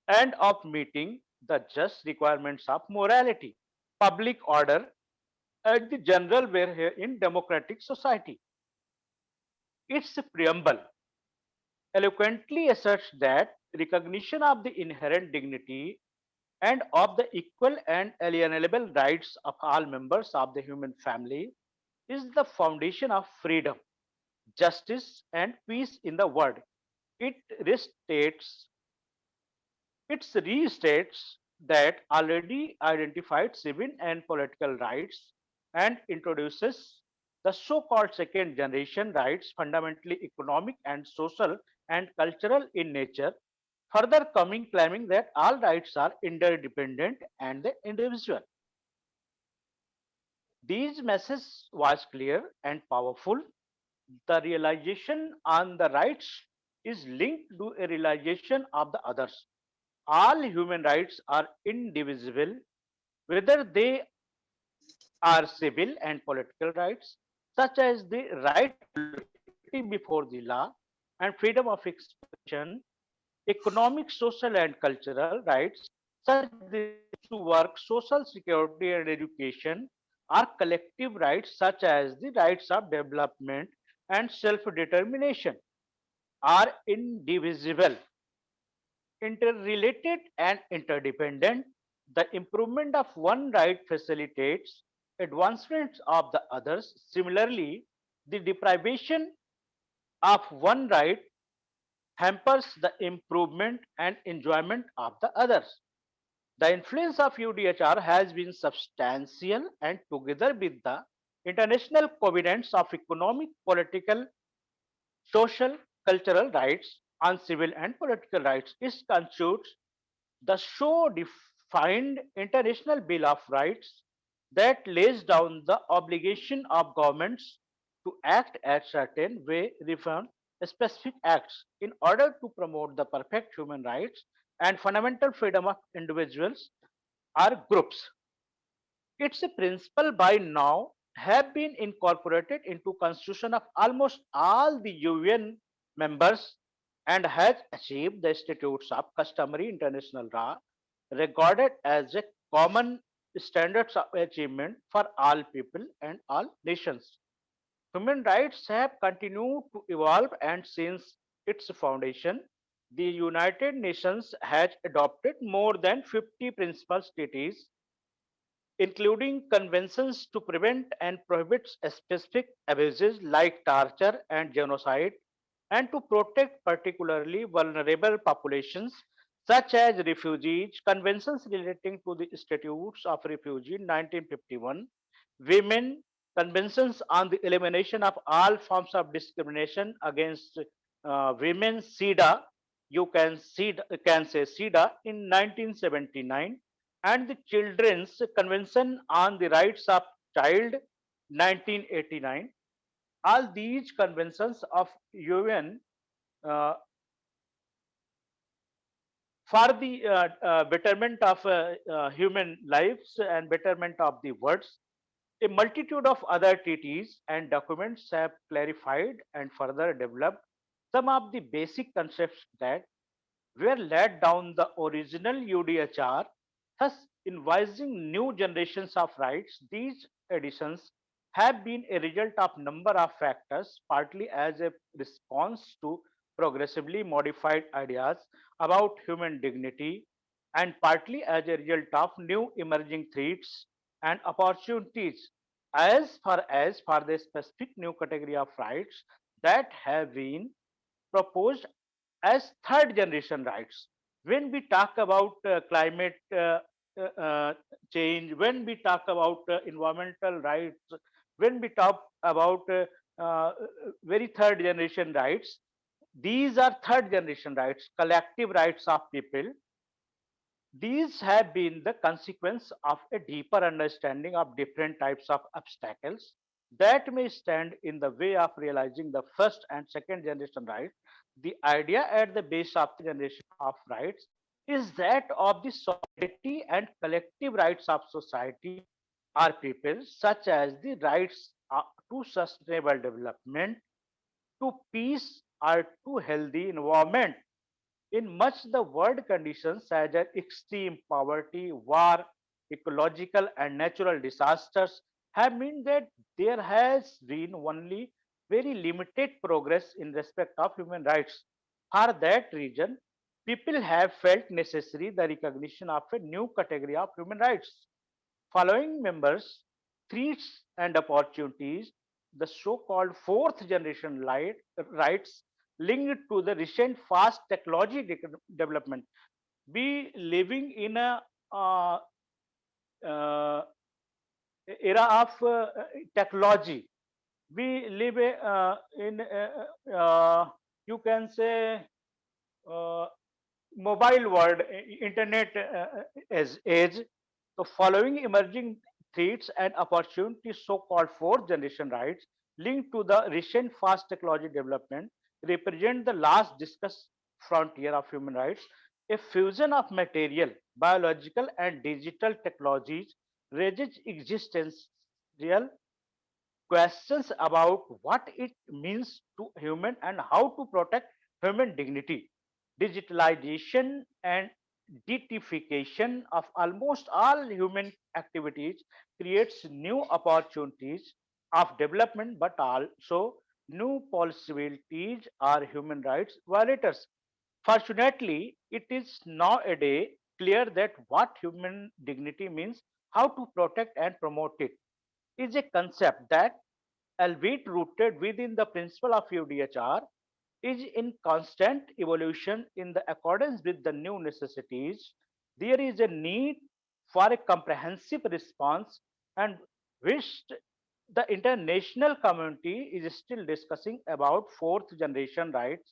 and of meeting the just requirements of morality, public order, and the general welfare in democratic society. Its preamble eloquently asserts that recognition of the inherent dignity and of the equal and alienable rights of all members of the human family is the foundation of freedom, justice, and peace in the world. It restates, it restates that already identified civil and political rights and introduces the so-called second generation rights, fundamentally economic and social and cultural in nature, further coming claiming that all rights are interdependent and the individual. These message was clear and powerful. The realization on the rights is linked to a realization of the others. All human rights are indivisible, whether they are civil and political rights, such as the right before the law and freedom of expression, economic, social, and cultural rights, such as the to work, social security, and education, are collective rights such as the rights of development and self-determination are indivisible, interrelated and interdependent. The improvement of one right facilitates advancements of the others. Similarly, the deprivation of one right hampers the improvement and enjoyment of the others. The influence of UDHR has been substantial and together with the international covenants of economic, political, social, cultural rights on civil and political rights, it constitutes the so defined international bill of rights that lays down the obligation of governments to act at certain way reform specific acts in order to promote the perfect human rights and fundamental freedom of individuals or groups. Its a principle by now have been incorporated into constitution of almost all the UN members and has achieved the statutes of customary international law regarded as a common standards of achievement for all people and all nations. Human rights have continued to evolve and since its foundation, the United Nations has adopted more than 50 principal treaties, including conventions to prevent and prohibit specific abuses like torture and genocide, and to protect particularly vulnerable populations such as refugees, conventions relating to the statutes of refugee 1951, women, conventions on the elimination of all forms of discrimination against uh, women, CEDAW, you can see can say CEDAW in 1979 and the Children's Convention on the Rights of Child 1989. All these conventions of UN uh, for the uh, uh, betterment of uh, uh, human lives and betterment of the words. A multitude of other treaties and documents have clarified and further developed some of the basic concepts that were laid down the original UDHR, thus invising new generations of rights. These additions have been a result of number of factors, partly as a response to progressively modified ideas about human dignity, and partly as a result of new emerging threats and opportunities as far as for the specific new category of rights that have been proposed as third generation rights. When we talk about uh, climate uh, uh, uh, change, when we talk about uh, environmental rights, when we talk about uh, uh, very third generation rights, these are third generation rights, collective rights of people. These have been the consequence of a deeper understanding of different types of obstacles that may stand in the way of realizing the first and second generation rights. The idea at the base of the generation of rights is that of the solidarity and collective rights of society or people, such as the rights uh, to sustainable development, to peace, or to healthy environment. In much the world conditions such as extreme poverty, war, ecological and natural disasters have meant that there has been only very limited progress in respect of human rights. For that reason, people have felt necessary the recognition of a new category of human rights. Following members, threats and opportunities, the so-called fourth generation light, rights linked to the recent fast technology de- development. We living in a uh, uh, era of uh, technology. We live uh, in, uh, uh, you can say, mobile world, internet as age. So following emerging threats and opportunities, so-called fourth generation rights linked to the recent fast technology development represent the last discussed frontier of human rights, a fusion of material, biological and digital technologies raises existential questions about what it means to human and how to protect human dignity. Digitalization and deification of almost all human activities creates new opportunities of development, but also new possibilities are human rights violators. Fortunately, it is nowadays clear that what human dignity means, how to protect and promote it, is a concept that, albeit rooted within the principle of UDHR, is in constant evolution in the accordance with the new necessities. There is a need for a comprehensive response and which the international community is still discussing about fourth generation rights.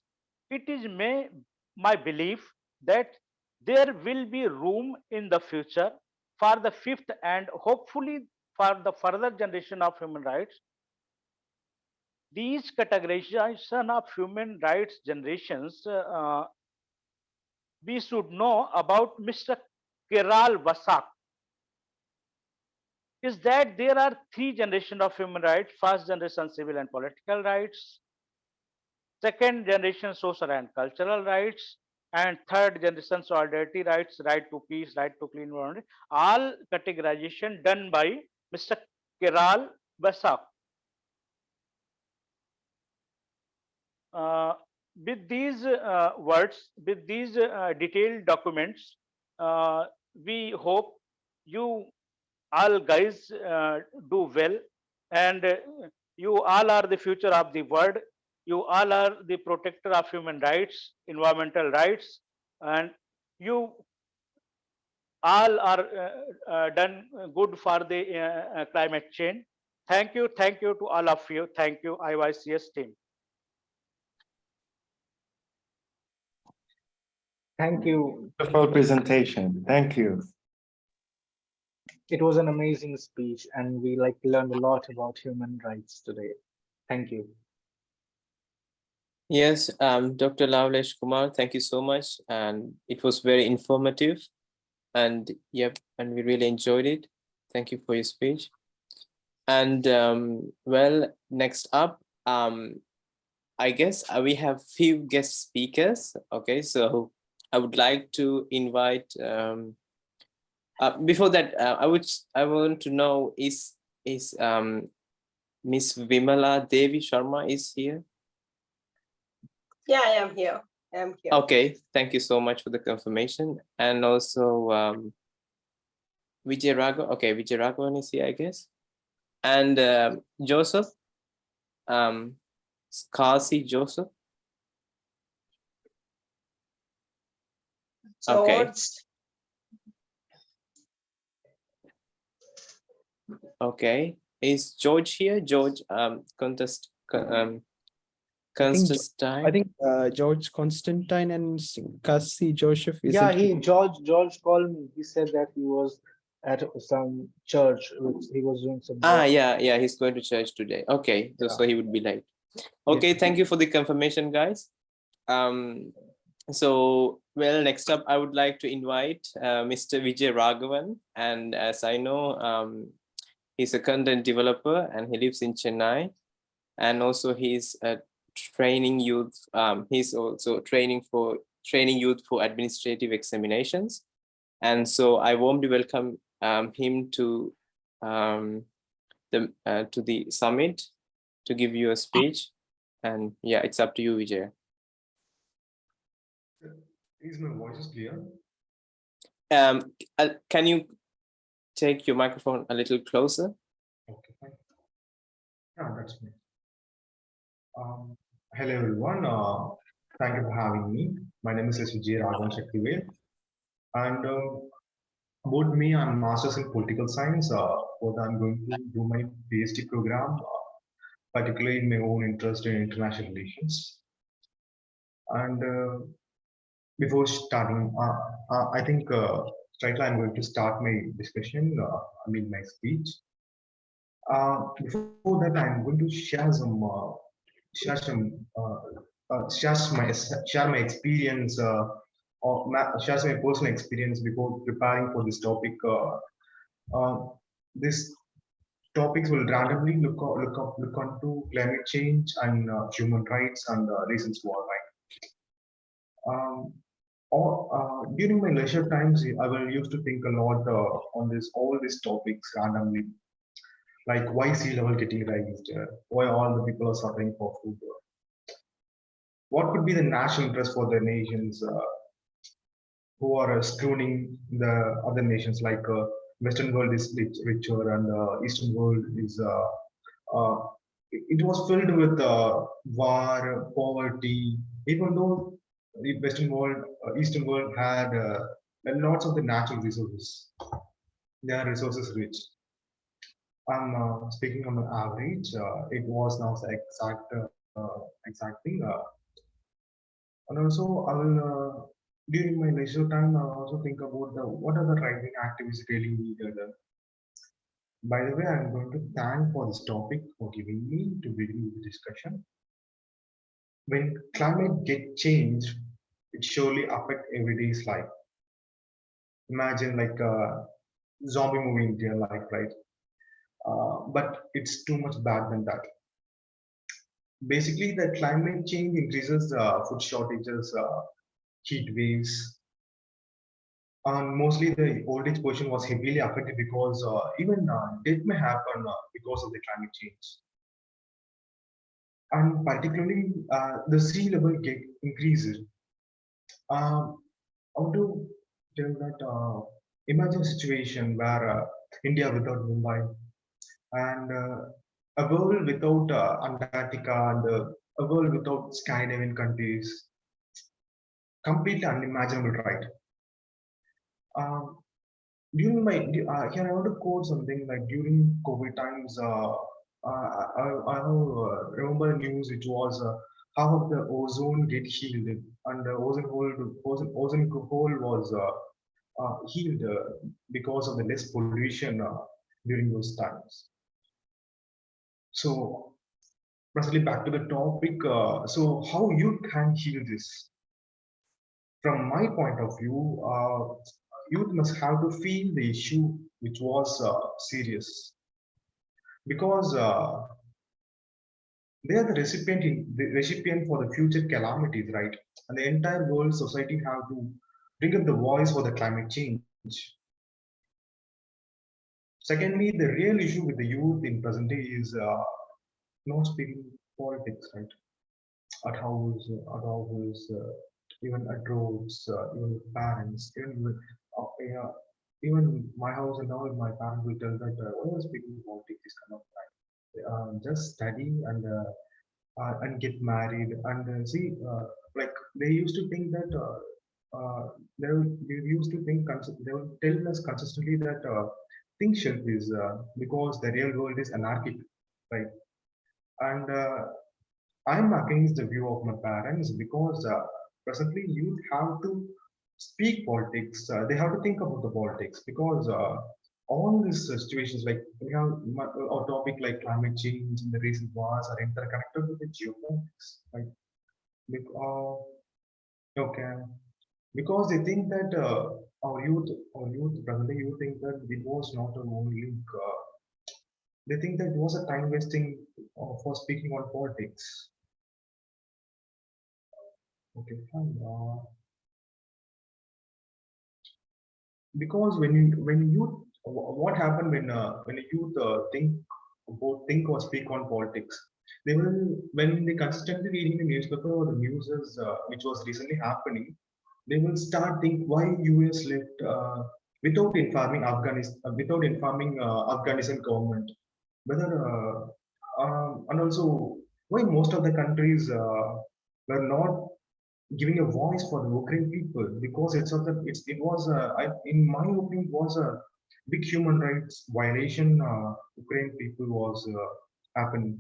It is may, my belief that there will be room in the future for the fifth and hopefully for the further generation of human rights. These categorization of human rights generations, uh, we should know about Mr. Karel Vasak is that there are three generations of human rights first generation civil and political rights second generation social and cultural rights and third generation solidarity rights right to peace right to clean environment all categorization done by mr Karel Vasak with these uh, words with these uh, detailed documents uh, we hope you all guys uh, do well and uh, you all are the future of the world. You all are the protector of human rights environmental rights and you all are uh, uh, done good for the uh, uh, climate change. Thank you thank you to all of you. Thank you iycs team Thank you. Wonderful presentation. Thank you. It was an amazing speech and we like learned a lot about human rights today. Thank you. Yes, um, Dr. Lavlesh Kumar, thank you so much. And it was very informative. And yep, and we really enjoyed it. Thank you for your speech. And um, well, next up, um, I guess uh, we have few guest speakers. Okay, so I would like to invite. Um, uh, before that, uh, I would I want to know is is um, Miss Vimala Devi Sharma is here. Yeah, I am here. I'm here. Okay, thank you so much for the confirmation. And also, um, Vijay Raghavan, okay, Vijay Raghavan is here, I guess. And um Joseph, um, Kasi Joseph. Okay. George, Okay, is George here? George, um, contest, um, think Jo- Constantine? I think uh, George Constantine and Cassie Joseph is Yeah, he George George called me. He said that he was at some church. which He was doing some. Ah, work. yeah, yeah, he's going to church today. Okay, so- Yeah. so he would be late. Okay, thank you for the confirmation, guys. Um, so, well, next up, I would like to invite uh, Mr. Vijay Raghavan. And as I know, um, he's a content developer and he lives in Chennai. And also he's uh, training youth, um, he's also training for training youth for administrative examinations. And so I warmly welcome um, him to um, the uh, to the summit to give you a speech. And yeah, it's up to you, Vijay. Is my voice is clear? Um, uh, can you take your microphone a little closer? Okay, fine. Yeah, that's me. Um, hello everyone. Uh, thank you for having me. My name is S. Vijay Raghavan Shaktivel. And um, about me, I'm master's in political science. Uh, what I'm going to do my PhD program, uh, particularly in my own interest in international relations. And uh, before starting, uh, uh, I think uh, right now I'm going to start my discussion, I mean my speech. Before that, I'm going to share some, share some, share my share my experience, or share my personal experience before preparing for this topic. Uh, this topics will randomly look look up look onto climate change and uh, human rights and uh, reasons for right. Um, or uh, during my leisure times, I will used to think a lot uh, on this all these topics randomly, like why sea level getting raised, uh, why all the people are suffering for food, uh, what could be the national interest for the nations uh, who are uh, screwing the other nations, like uh, Western world is rich, richer and uh, Eastern world is. Uh, uh, it it was filled with uh, war, poverty, even though the Western world, uh, Eastern world had uh, lots of the natural resources. They are resources rich. I'm uh, speaking on the average. Uh, it was now the exact uh, uh, exact thing. And also, I will uh, during my leisure time, I also think about the what are the right-wing activists really needed. By the way, I'm going to thank for this topic for giving me to begin the discussion when climate get changed, it surely affect everyday's life. Imagine like a zombie movie in real life, right? Uh, but it's too much bad than that. Basically, the climate change increases uh, food shortages, uh, heat waves, and mostly the old age portion was heavily affected because uh, even uh, death may happen uh, because of the climate change and particularly uh, the sea level get increases. Um, how to tell that? Uh, imagine a situation where uh, India without Mumbai and uh, a world without uh, Antarctica and uh, a world without Scandinavian countries. Completely unimaginable, right? Um, during my uh, here I want to quote something like during COVID times. Uh, uh, I, I uh, remember news which was uh, how the ozone get healed and the ozone hole ozone, ozone hole was uh, uh, healed uh, because of the less pollution uh, during those times. So, presently back to the topic. Uh, so, how you can heal this? From my point of view, uh, youth must have to feel the issue which was uh, serious because uh, they are the recipient in, the recipient for the future calamities right? And the entire world society have to bring up the voice for the climate change. Secondly the real issue with the youth in present day is uh, not speaking politics right? At house at house uh, even at roads, uh, even with parents, even with, uh, yeah, even my house and all, my parents will tell that, uh, are you speaking politics this kind of time? Uh, just study and uh, uh, and get married and uh, see, uh, like they used to think that they, they used to think they will tell us consistently that think shelf is uh, because the real world is anarchic, right? And I'm against the view of my parents because presently youth have to speak politics. Uh, they have to think about the politics because uh, all these uh, situations, like have mu- a topic like climate change and the recent wars are interconnected with the geopolitics, right? Bec- uh, okay, because they think that uh, our youth, our youth, presently you think that it was not a only link. Uh, they think that it was a time wasting uh, for speaking on politics. Okay, fine. Uh, because when you when you what happened when uh, when a youth uh, think about think or speak on politics, they will when they consistently reading the newspaper or the news is, uh, which was recently happening, they will start think why US left uh, without informing Afghanistan without informing uh, Afghanistan government. Whether uh, um, and also why most of the countries uh, were not giving a voice for the Ukraine people because it's it's it was a, I, in my opinion was a big human rights violation uh, Ukraine people was uh, happening.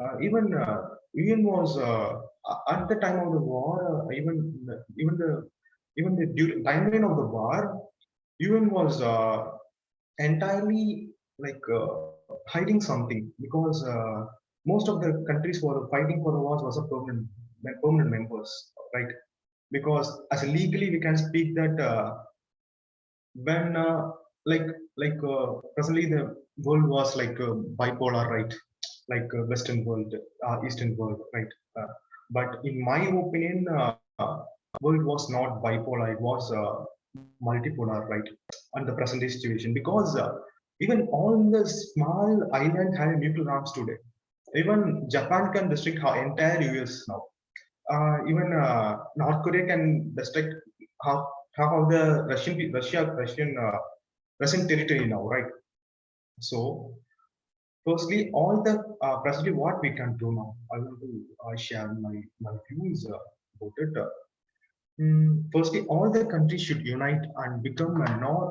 Uh, even uh, even was uh, at the time of the war uh, even even the even the during timeline of the war UN was uh, entirely like hiding something because most of the countries were fighting for the wars was a permanent permanent members right? Because as legally we can speak that uh, when uh, like like uh, presently the world was like uh, bipolar right? Like uh, western world uh, eastern world right? But in my opinion world was not bipolar it was multipolar right? On the present day situation because even all the small island have nuclear arms today. Even japan can restrict our entire us now even uh, North Korea can restrict half half of the Russian Russia Russian uh, Russian territory now, right? So, firstly, all the uh, presently what we can do now, I want to uh, share my my views uh, about it. Uh, mm, firstly, all the countries should unite and become a non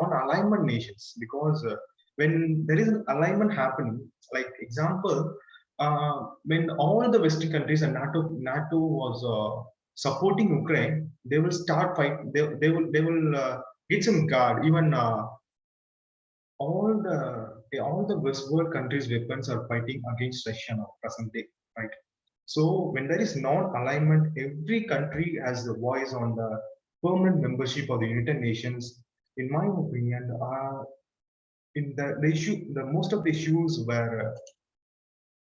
non-alignment nations because uh, when there is an alignment happening, like example, uh, when all the Western countries and NATO NATO was uh, supporting Ukraine, they will start fight. They, they will they will uh, get some guard. Even uh, all the all the West world countries' weapons are fighting against Russia now present day, right? So when there is non-alignment, every country has the voice on the permanent membership of the United Nations. In my opinion, uh, in the, the issue, the most of the issues were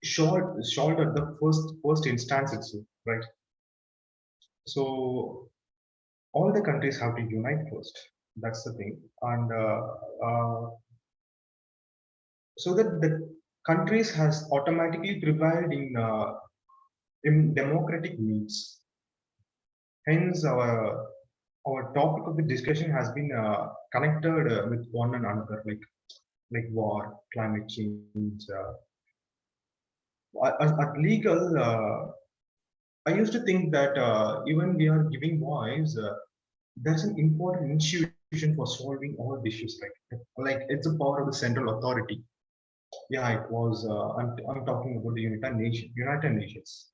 short, short at the first first instance itself, right? So all the countries have to unite first. That's the thing, and uh, uh, so that the countries has automatically prevailed in uh, in democratic means. Hence, our our topic of the discussion has been uh, connected uh, with one and another, like like war, climate change. At, legal, uh, I used to think that uh, even we are giving voice, uh, there's an important institution for solving all issues. Like like it's a power of the central authority. Yeah, it was. Uh, I'm I'm talking about the United Nations. United Nations.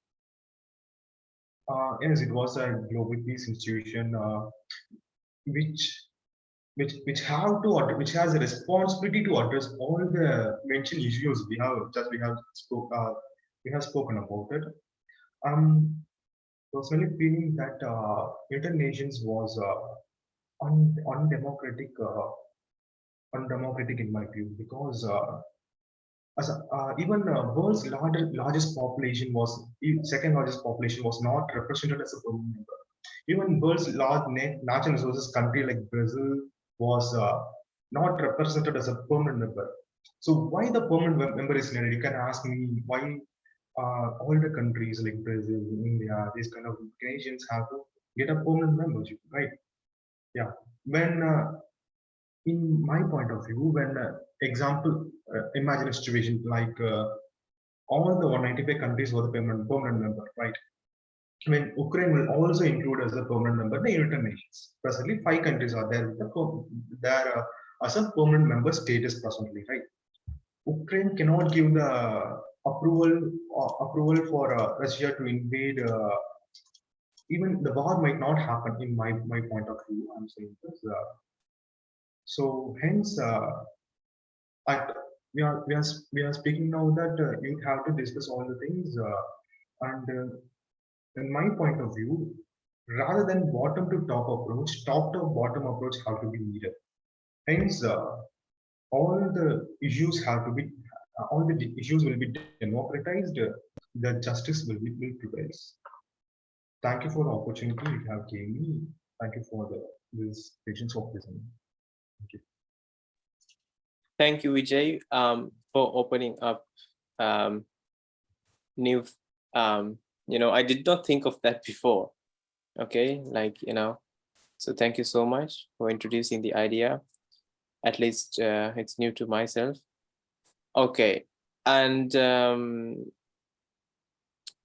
Uh, yes, it was a global peace institution, uh, which which which have to which has a responsibility to address all the mentioned issues we have just we have spoke uh, we have spoken about it. Um, personally feeling that uh, United Nations was uh, un undemocratic, uh, undemocratic in my view because uh, as a, uh, even world's largest largest population was second largest population was not represented as a member. Even world's large na- natural resources country like Brazil was uh, not represented as a permanent member. So why the permanent member is needed? You can ask me why uh, all the countries like Brazil, India, these kind of nations have to get a permanent membership, right? Yeah, when uh, in my point of view, when uh, example, uh, imagine a situation like uh, all the 195 countries were the permanent permanent member, right? When Ukraine will also include as a permanent member the United Nations. Presently, five countries are there with the there as a permanent member status presently, right? Ukraine cannot give the approval uh, approval for uh, Russia to invade. Uh, even the war might not happen in my my point of view. I'm saying this. Uh, so hence, uh, at, we are we are we are speaking now that you have to discuss all the things, and in my point of view, rather than bottom to top approach, top to bottom approach have to be needed. Hence, uh, all the issues have to be uh, all the issues will be democratized. uh, the justice will be will prevail. Thank you for the opportunity you have given me. Thank you for the this patience of listening. Thank you, Vijay, um, for opening up um, new, um, you know, I did not think of that before. Okay, like, you know, so thank you so much for introducing the idea. At least uh, it's new to myself. Okay, and um,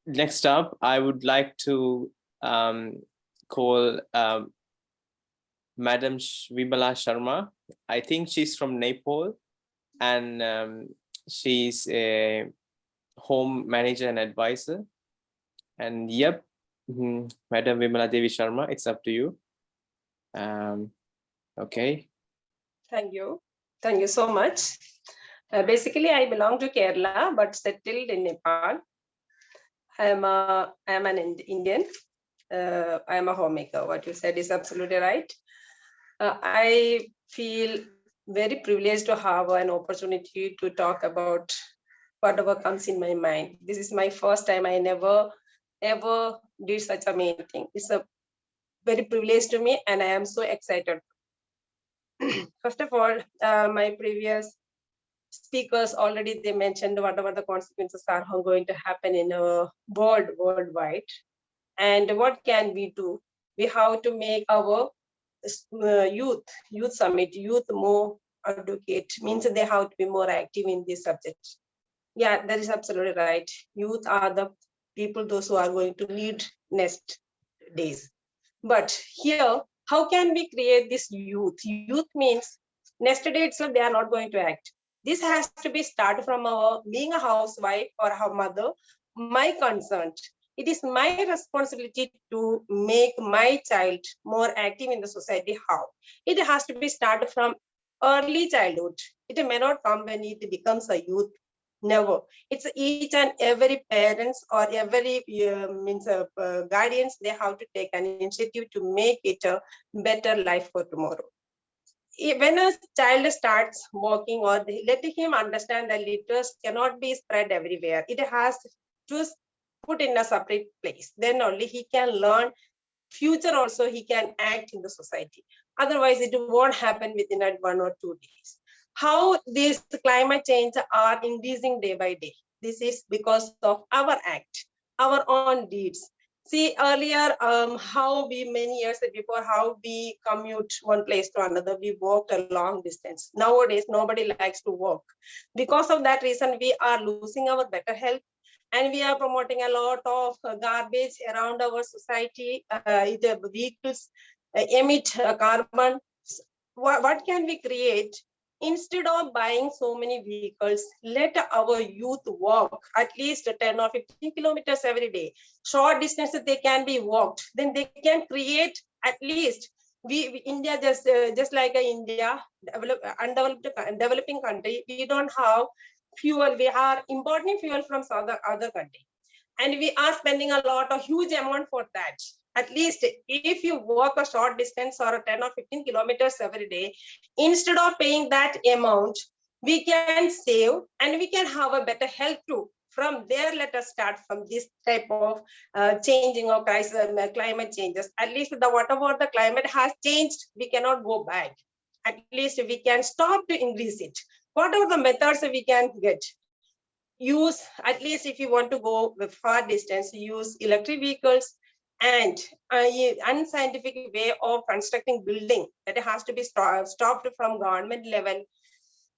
next up, I would like to um, call um, Madam Vimala Sharma. I think she's from Nepal and um, she's a home manager and advisor. And yep, mhm, Madam Vimala Devi Sharma, it's up to you. Um, okay, Thank you. Thank you so much. Uh, basically, I belong to Kerala, but settled in Nepal. I am a, I am an Indian. Uh, I am a homemaker. What you said is absolutely right. Uh, I feel very privileged to have an opportunity to talk about whatever comes in my mind. This is my first time. I never ever did such a meeting. It's a very privilege to me, and I am so excited First of all, uh, my previous speakers already they mentioned whatever the consequences are going to happen in a world worldwide, and what can we do? We have to make our uh, youth youth summit youth more advocate means they have to be more active in this subject. Yeah, that is absolutely right. Youth are the people those who are going to lead next days. But here how can we create this youth? Youth means day itself they are not going to act. This has to be started from our being a housewife or a mother. My concern, it is my responsibility to make my child more active in the society. How? It has to be started from early childhood. It may not come when it becomes a youth. Never. It's each and every parents or every uh, means uh, guardians. They have to take an initiative to make it a better life for tomorrow. When a child starts walking, or let him understand that litters cannot be spread everywhere. It has to put in a separate place. Then only he can learn. Future also he can act in the society. Otherwise, it won't happen within one or two days how these climate change are increasing day by day. This is because of our act, our own deeds. See earlier, um, how we many years before, how we commute one place to another, we walked a long distance. Nowadays, nobody likes to walk. Because of that reason, we are losing our better health and we are promoting a lot of garbage around our society. Uh, vehicles uh, emit uh, carbon. What, what can we create instead of buying so many vehicles, let our youth walk at least 10 or 15 kilometers every day. Short distances they can be walked. Then they can create at least we, we- India just uh, just like a India develop, undeveloped co- developing country. We don't have fuel. We are importing fuel from other other country, and we are spending a lot of huge amount for that at least if you walk a short distance or a 10 or 15 kilometers every day, instead of paying that amount, we can save and we can have a better health too. From there, let us start from this type of uh, changing of crisis, uh, climate changes. At least the whatever the climate has changed, we cannot go back. At least we can stop to increase it. Whatever the methods we can get, use at least if you want to go with far distance, use electric vehicles, and a unscientific way of constructing building that has to be sto- stopped from government level.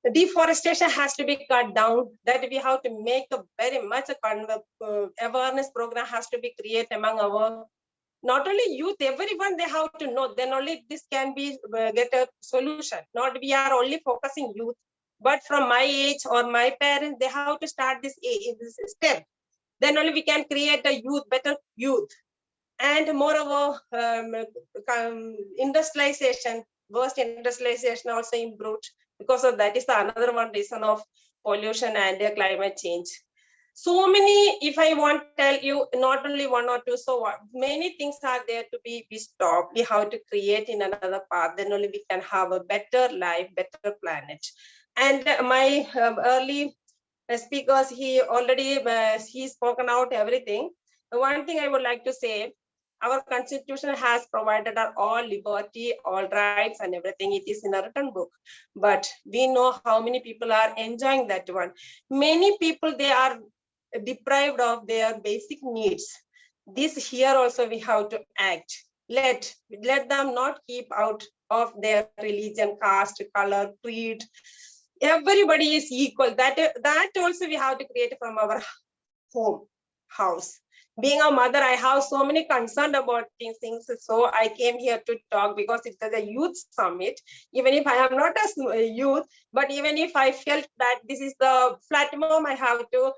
The deforestation has to be cut down that we have to make a very much a con- uh, awareness program has to be created among our not only youth everyone they have to know then only this can be uh, get a solution. Not we are only focusing youth but from my age or my parents they have to start this, this step. Then only we can create a youth better youth and moreover um, industrialization worst industrialization also improved. Because of that is the another one reason of pollution and climate change. So many if i want to tell you not only one or two so many things are there to be we stop we have to create in another path. Then only we can have a better life better planet. And my um, early uh, speakers he already uh, he spoken out everything. One thing i would like to say our constitution has provided our all liberty all rights and everything. It is in a written book. But we know how many people are enjoying that one. Many people they are deprived of their basic needs. This here also we have to act. Let let them not keep out of their religion caste color creed. Everybody is equal. That that also we have to create from our home house being a mother i have so many concern about these things so i came here to talk because it's a youth summit. Even if i am not a youth but even if i felt that this is the platform i have to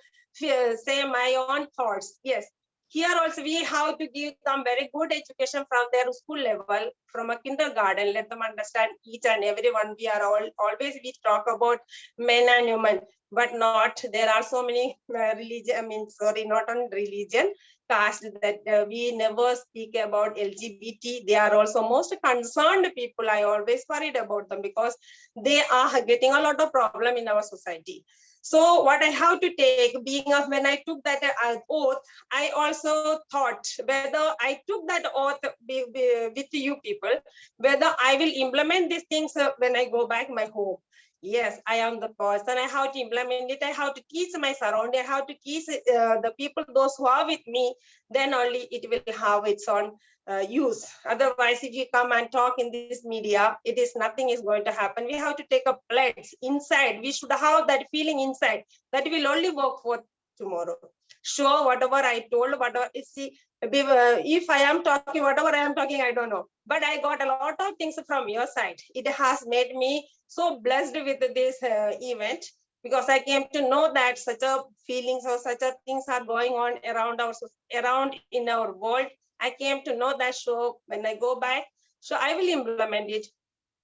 uh, say my own thoughts. Yes here also we have to give them very good education from their school level from a kindergarten. Let them understand each and every one. We are all always we talk about men and women but not there are so many uh, religion i mean sorry not on religion caste that uh, we never speak about lgbt they are also most concerned people. I always worried about them because they are getting a lot of problem in our society so what i have to take being of when i took that uh, oath i also thought whether i took that oath with you people whether i will implement these things uh, when i go back my home yes i am the person. I have to implement it. I have to teach my surrounding. I have to teach uh, the people those who are with me. Then only it will have its own uh, use. Otherwise if you come and talk in this media it is nothing is going to happen. We have to take a pledge inside. We should have that feeling inside that will only work for tomorrow sure whatever i told whatever see uh, if i am talking whatever i am talking i don't know but i got a lot of things from your side it has made me so blessed with this uh, event because I came to know that such a feelings or such a things are going on around our around in our world. I came to know that so when I go back, so I will implement it.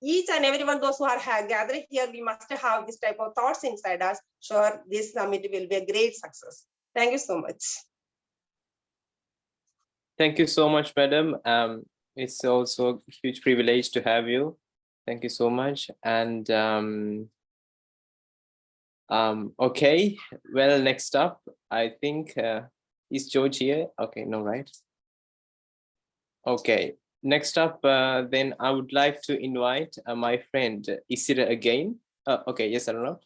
Each and everyone, those who are gathered here, we must have this type of thoughts inside us. Sure, this summit will be a great success. Thank you so much. Thank you so much, madam. Um, it's also a huge privilege to have you. Thank you so much. And um, um, okay, well, next up, I think uh, is George here? Okay, no, right? Okay, next up, uh, then I would like to invite uh, my friend Isira again. Uh, okay, yes, I don't know.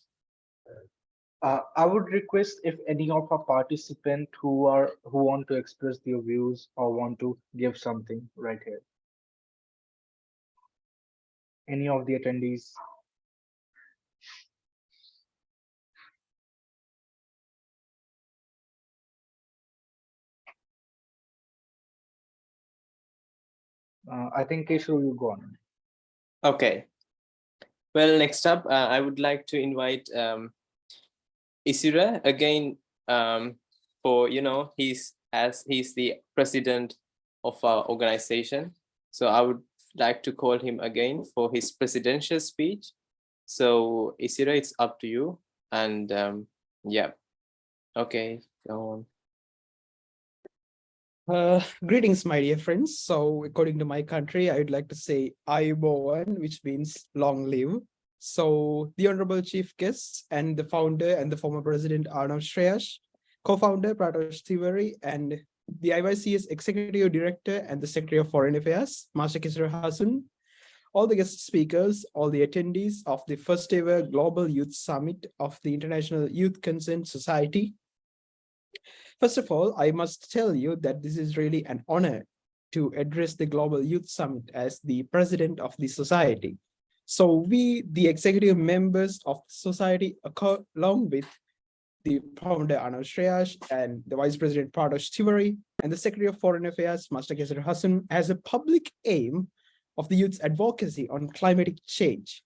Uh, I would request if any of our participants who are who want to express their views or want to give something right here. Any of the attendees? Uh, I think Keshav, you go on. Okay. Well, next up, uh, I would like to invite um, Isira again um, for, you know, he's as he's the president of our organization. So I would like to call him again for his presidential speech. So Isira, it's up to you. And um, yeah, okay, go on. Uh, greetings, my dear friends. So according to my country, I'd like to say Ayubowan, which means long live. So the honorable chief guests and the founder and the former president Arnav Shreyas, co-founder Pratosh Tiwari, and the IYC's executive director and the secretary of foreign affairs, Masha Kisra Hasan, all the guest speakers, all the attendees of the first ever Global Youth Summit of the International Youth Concern Society, First of all, I must tell you that this is really an honor to address the Global Youth Summit as the president of the society. So we, the executive members of the society, along with the founder Arnav Shreyas and the vice president Pratosh Tiwari and the secretary of foreign affairs Master Kesar Hassan has a public aim of the youth's advocacy on climatic change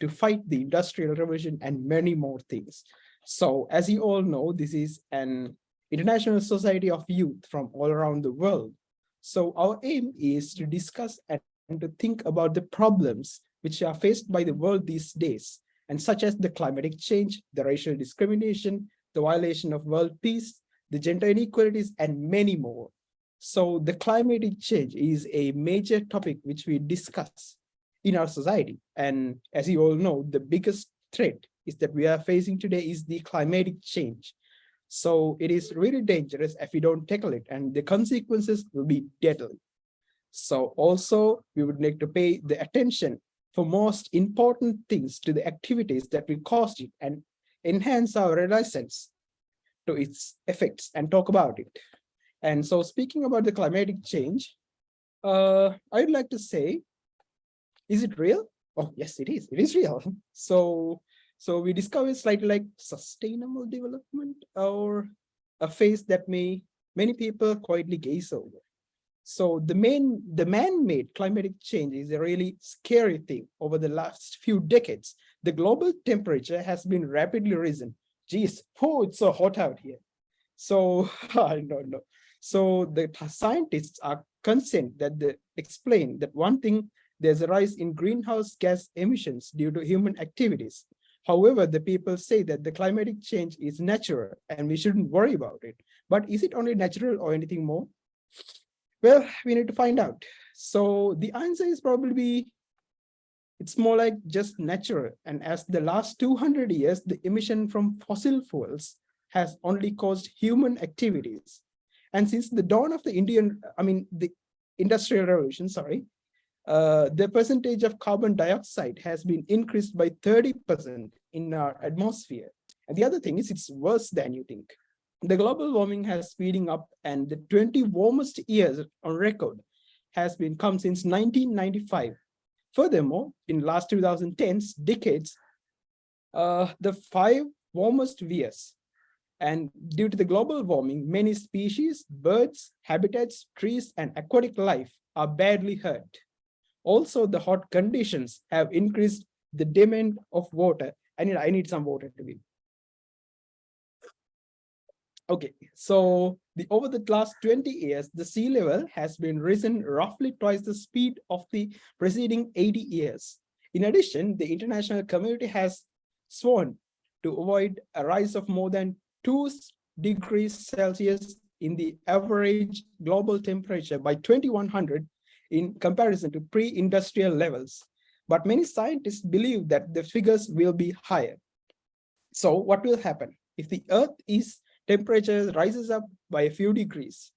to fight the industrial revolution and many more things. So as you all know, this is an international society of youth from all around the world. So our aim is to discuss and to think about the problems which are faced by the world these days, and such as the climatic change, the racial discrimination, the violation of world peace, the gender inequalities, and many more. So the climatic change is a major topic which we discuss in our society. And as you all know, the biggest threat is that we are facing today is the climatic change. So it is really dangerous if we don't tackle it and the consequences will be deadly. So also we would like to pay the attention for most important things to the activities that will cause it and enhance our resilience to its effects and talk about it. And so speaking about the climatic change, uh, I'd like to say, is it real? Oh, yes, it is. It is real. So, so we discover slightly like sustainable development or a phase that may many people quietly gaze over. So the main, the man-made climatic change is a really scary thing over the last few decades. The global temperature has been rapidly risen. Geez, oh, it's so hot out here. So I don't know. So the scientists are concerned that they explain that one thing, there's a rise in greenhouse gas emissions due to human activities. However, the people say that the climatic change is natural and we shouldn't worry about it. But is it only natural or anything more? Well, we need to find out. So the answer is probably, it's more like just natural. And as the last 200 years, the emission from fossil fuels has only caused human activities. And since the dawn of the Indian, I mean, the industrial revolution, sorry, uh, the percentage of carbon dioxide has been increased by 30% in our atmosphere. And the other thing is it's worse than you think the global warming has speeding up and the 20 warmest years on record has been come since 1995. Furthermore, in last 2010s decades, uh, the five warmest years and due to the global warming, many species, birds, habitats, trees, and aquatic life are badly hurt. Also, the hot conditions have increased the demand of water. I need, I need some water to be. Okay, so the over the last 20 years, the sea level has been risen roughly twice the speed of the preceding 80 years. In addition, the international community has sworn to avoid a rise of more than two degrees Celsius in the average global temperature by 2100 in comparison to pre-industrial levels. But many scientists believe that the figures will be higher. So what will happen? If the Earth is temperature rises up by a few degrees.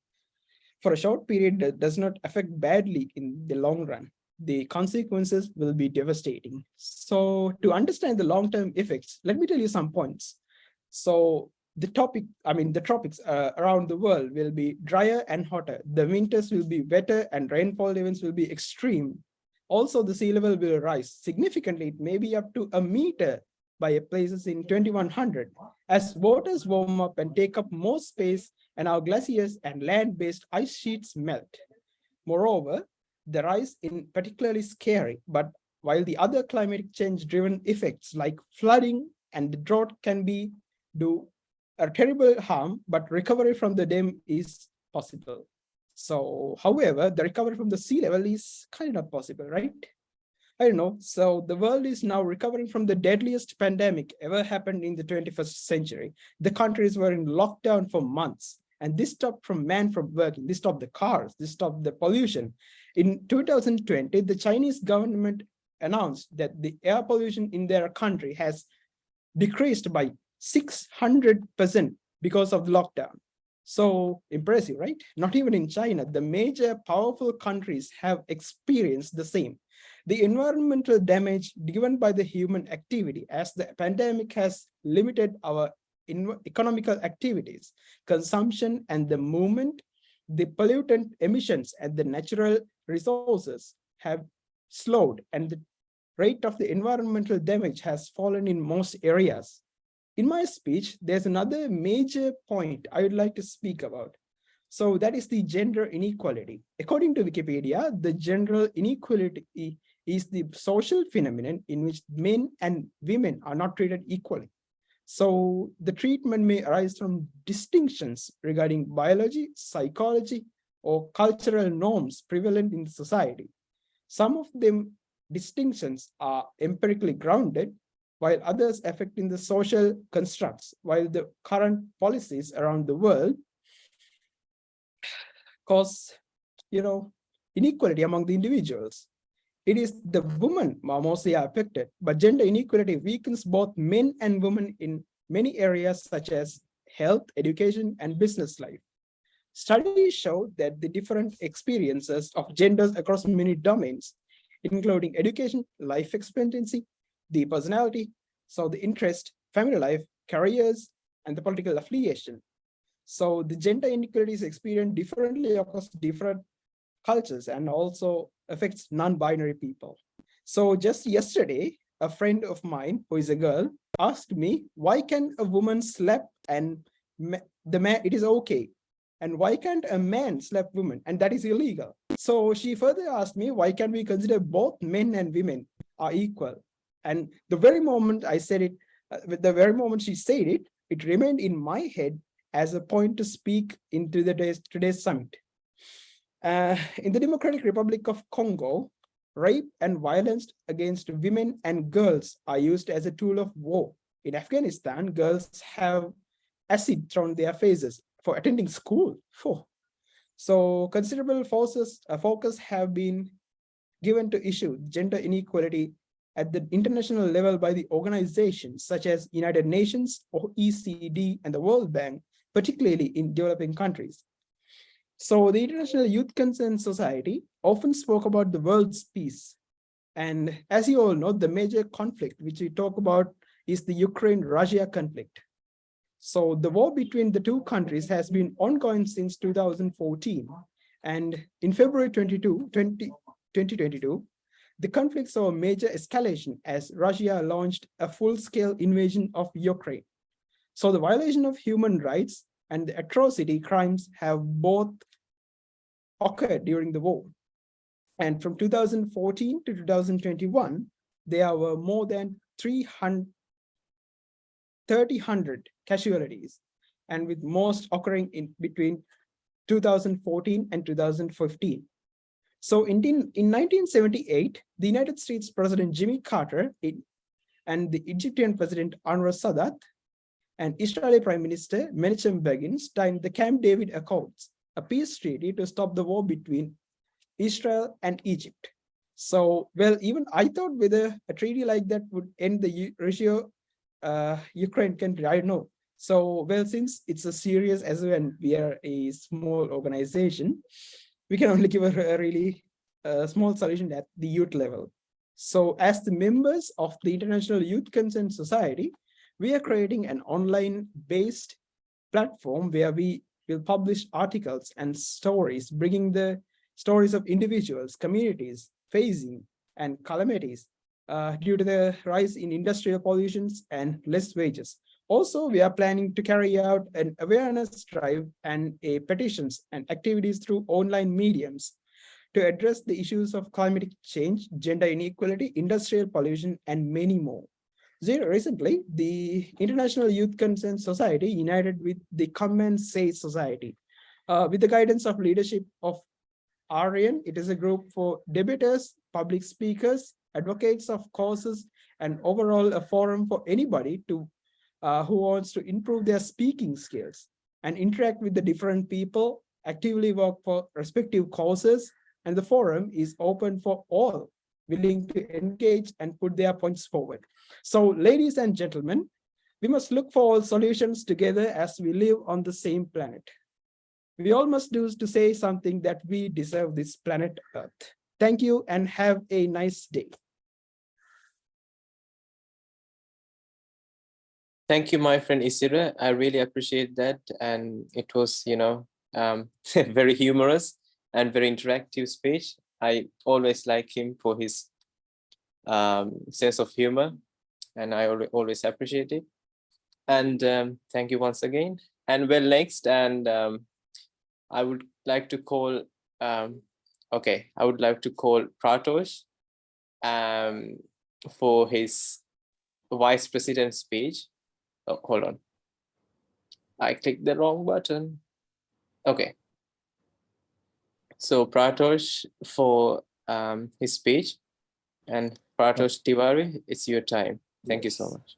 For a short period that does not affect badly in the long run. The consequences will be devastating. So to understand the long-term effects let me tell you some points. So the topic i mean the tropics uh, around the world will be drier and hotter. The winters will be wetter and rainfall events will be extreme. Also the sea level will rise significantly. It may be up to a meter by a places in 2100 as waters warm up and take up more space and our glaciers and land-based ice sheets melt. Moreover, the rise in particularly scary, but while the other climate change driven effects like flooding and drought can be do a terrible harm, but recovery from the dam is possible. So, however, the recovery from the sea level is kind of possible, right? I don't know. So the world is now recovering from the deadliest pandemic ever happened in the 21st century. The countries were in lockdown for months. And this stopped from man from working. This stopped the cars. This stopped the pollution. In 2020, the Chinese government announced that the air pollution in their country has decreased by 600% because of the lockdown. So impressive, right? Not even in China, the major powerful countries have experienced the same. The environmental damage given by the human activity as the pandemic has limited our economical activities, consumption and the movement, the pollutant emissions and the natural resources have slowed and the rate of the environmental damage has fallen in most areas. In my speech, there's another major point I would like to speak about. So that is the gender inequality. According to Wikipedia, the gender inequality is the social phenomenon in which men and women are not treated equally. So the treatment may arise from distinctions regarding biology, psychology, or cultural norms prevalent in society. Some of them distinctions are empirically grounded, while others affecting the social constructs, while the current policies around the world cause, you know, inequality among the individuals. It is the women are mostly affected, but gender inequality weakens both men and women in many areas such as health, education, and business life. Studies show that the different experiences of genders across many domains, including education, life expectancy, the personality, so the interest, family life, careers, and the political affiliation. So the gender inequality is experienced differently across different cultures and also affects non-binary people. So just yesterday, a friend of mine who is a girl asked me, why can a woman slap and the man, it is okay. And why can't a man slap women? And that is illegal. So she further asked me, why can we consider both men and women are equal? And the very moment I said it, uh, the very moment she said it, it remained in my head as a point to speak into the today's, today's summit. Uh, in the Democratic Republic of Congo, rape and violence against women and girls are used as a tool of war. In Afghanistan, girls have acid thrown their faces for attending school. So considerable forces, uh, focus have been given to issue gender inequality at the international level by the organizations such as United Nations, OECD, and the World Bank, particularly in developing countries. So the International Youth Concern Society often spoke about the world's peace. And as you all know, the major conflict which we talk about is the Ukraine-Russia conflict. So the war between the two countries has been ongoing since 2014. And in February 22, 20, 2022, the conflict saw a major escalation as Russia launched a full-scale invasion of Ukraine. So the violation of human rights and the atrocity crimes have both occurred during the war. And from 2014 to 2021, there were more than 300, 300 casualties, and with most occurring in between 2014 and 2015. So in, in 1978, the United States President Jimmy Carter and the Egyptian President Anwar Sadat and Israeli Prime Minister Menachem Begin signed the Camp David Accords, a peace treaty to stop the war between Israel and Egypt. So, well, even I thought whether a treaty like that would end the Russia uh, Ukraine country, I don't know. So, well, since it's a serious as when we are a small organization, we can only give a, a really uh, small solution at the youth level. So as the members of the International Youth Concern Society, we are creating an online based platform where we will publish articles and stories, bringing the stories of individuals, communities facing and calamities uh, due to the rise in industrial pollutions and less wages. Also, we are planning to carry out an awareness drive and a petitions and activities through online mediums to address the issues of climate change, gender inequality, industrial pollution, and many more. Recently, the International Youth Concern Society united with the Come and Say Society. Uh, with the guidance of leadership of ARIAN, it is a group for debaters, public speakers, advocates of causes, and overall a forum for anybody to uh, who wants to improve their speaking skills and interact with the different people, actively work for respective causes, and the forum is open for all willing to engage and put their points forward. So ladies and gentlemen, we must look for all solutions together as we live on the same planet. We all must do to say something that we deserve this planet Earth. Thank you and have a nice day. Thank you, my friend Isira. I really appreciate that. And it was, you know, um, very humorous and very interactive speech. I always like him for his um, sense of humor and I always appreciate it. And um, thank you once again. And well, next, and um, I would like to call, um, okay, I would like to call Pratosh um, for his vice president speech. Oh, hold on. I clicked the wrong button. Okay. So Pratosh for um, his speech and Pratosh Tiwari, it's your time. Thank you so much.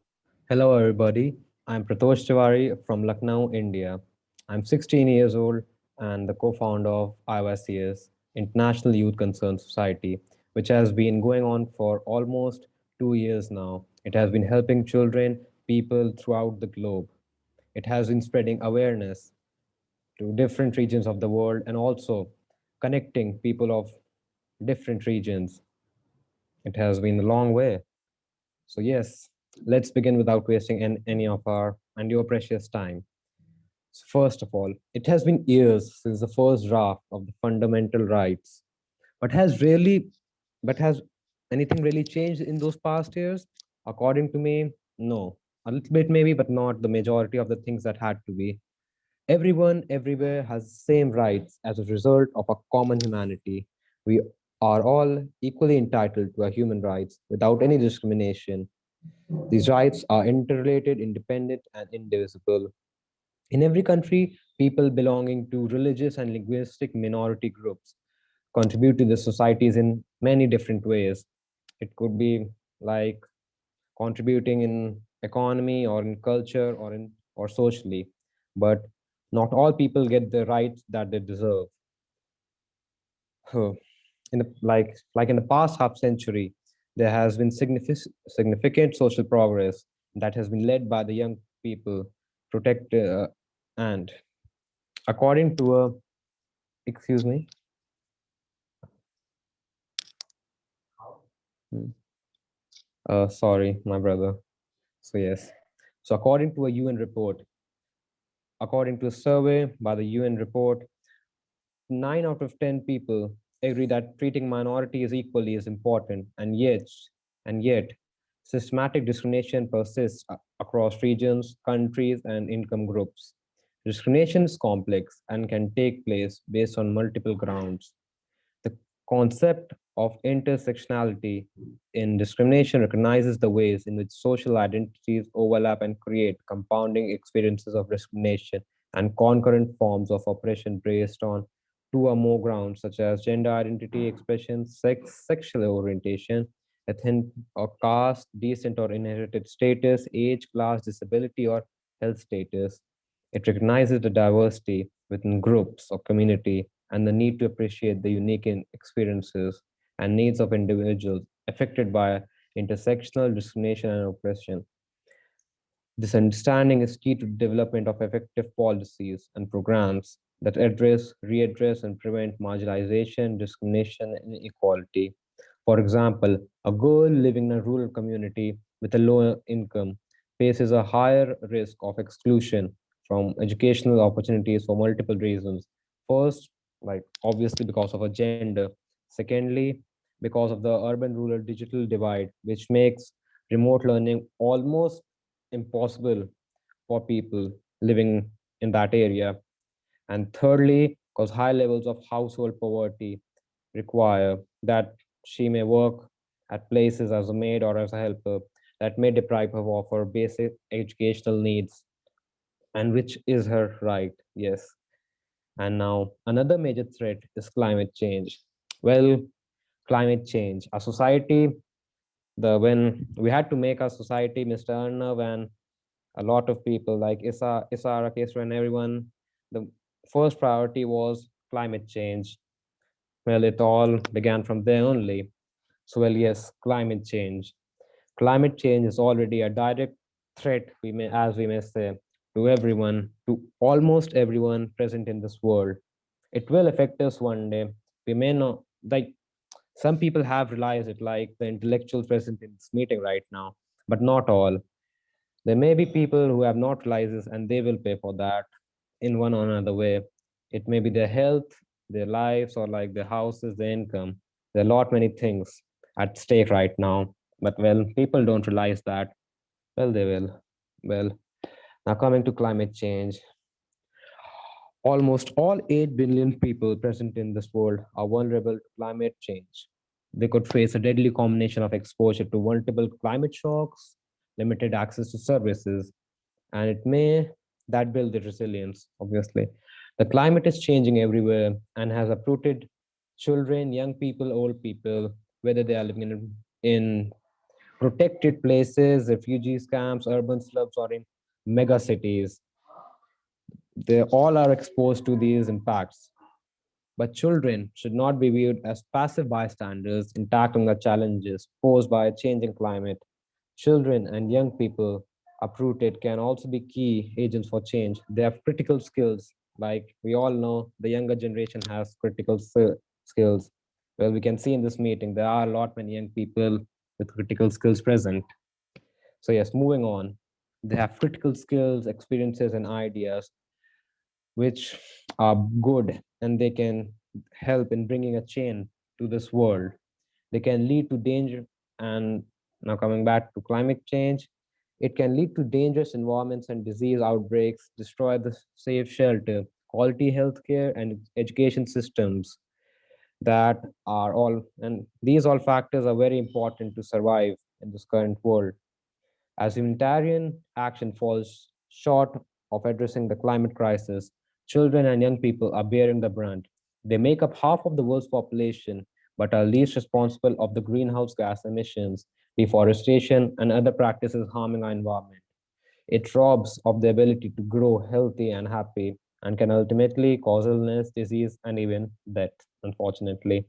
Hello, everybody. I'm Pratosh Tiwari from Lucknow, India. I'm 16 years old and the co-founder of IYCS, International Youth Concern Society, which has been going on for almost two years now. It has been helping children, people throughout the globe. It has been spreading awareness to different regions of the world and also connecting people of different regions. It has been a long way. So yes, let's begin without wasting any of our and your precious time. So first of all, it has been years since the first draft of the fundamental rights, but has really, but has anything really changed in those past years? According to me, no. A little bit maybe, but not the majority of the things that had to be. Everyone everywhere has the same rights as a result of a common humanity. We are all equally entitled to our human rights without any discrimination. These rights are interrelated, independent, and indivisible. In every country, people belonging to religious and linguistic minority groups contribute to the societies in many different ways. It could be like contributing in economy or in culture or in or socially, but not all people get the rights that they deserve. In the like like in the past half century, there has been significant significant social progress that has been led by the young people protect uh, and according to a excuse me Hmm. uh sorry my brother so yes so according to a un report according to a survey by the un report nine out of 10 people agree that treating minorities equally is important and yet and yet systematic discrimination persists across regions countries and income groups. Discrimination is complex and can take place based on multiple grounds. The concept of intersectionality in discrimination recognizes the ways in which social identities overlap and create compounding experiences of discrimination and concurrent forms of oppression based on two or more grounds such as gender identity expression, sex, sexual orientation, ethnic or caste, decent or inherited status, age, class, disability, or health status. It recognizes the diversity within groups or community and the need to appreciate the unique experiences and needs of individuals affected by intersectional discrimination and oppression. This understanding is key to development of effective policies and programs that address, readdress, and prevent marginalization, discrimination, and inequality. For example, a girl living in a rural community with a low income faces a higher risk of exclusion from educational opportunities for multiple reasons. First, like obviously because of her gender. Secondly, because of the urban rural digital divide, which makes remote learning almost impossible for people living in that area. And thirdly, because high levels of household poverty require that she may work at places as a maid or as a helper that may deprive her of her basic educational needs, and which is her right, yes. And now another major threat is climate change. Well, climate change, a society, the when we had to make our society, Mr. Arnav and a lot of people like Issa, Issa Rakeswar and everyone, the first priority was climate change. Well, it all began from there only. So, well, yes, climate change. Climate change is already a direct threat, we may, as we may say, to everyone, to almost everyone present in this world. It will affect us one day. We may not, like, some people have realized it, like the intellectuals present in this meeting right now, but not all. There may be people who have not realized this and they will pay for that in one or another way. It may be their health, their lives, or like their houses, their income. There are a lot many things at stake right now. But well, people don't realize that. Well, they will. Well, now coming to climate change. Almost all 8 billion people present in this world are vulnerable to climate change. They could face a deadly combination of exposure to multiple climate shocks, limited access to services, and it may that build the resilience, obviously. The climate is changing everywhere and has uprooted children, young people, old people, whether they are living in, in protected places, refugees camps, urban slums, or in mega cities. They all are exposed to these impacts. But children should not be viewed as passive bystanders in tackling the challenges posed by a changing climate. Children and young people uprooted can also be key agents for change. They have critical skills. Like we all know, the younger generation has critical skills. Well, we can see in this meeting, there are a lot many young people with critical skills present. So yes, moving on. They have critical skills, experiences, and ideas, which are good and they can help in bringing a change to this world. They can lead to danger. And now coming back to climate change, it can lead to dangerous environments and disease outbreaks, destroy the safe shelter, quality healthcare, and education systems that are all, and these all factors are very important to survive in this current world. As humanitarian action falls short of addressing the climate crisis, children and young people are bearing the brunt. They make up half of the world's population, but are least responsible of the greenhouse gas emissions, deforestation, and other practices harming our environment. It robs of the ability to grow healthy and happy and can ultimately cause illness, disease, and even death, unfortunately.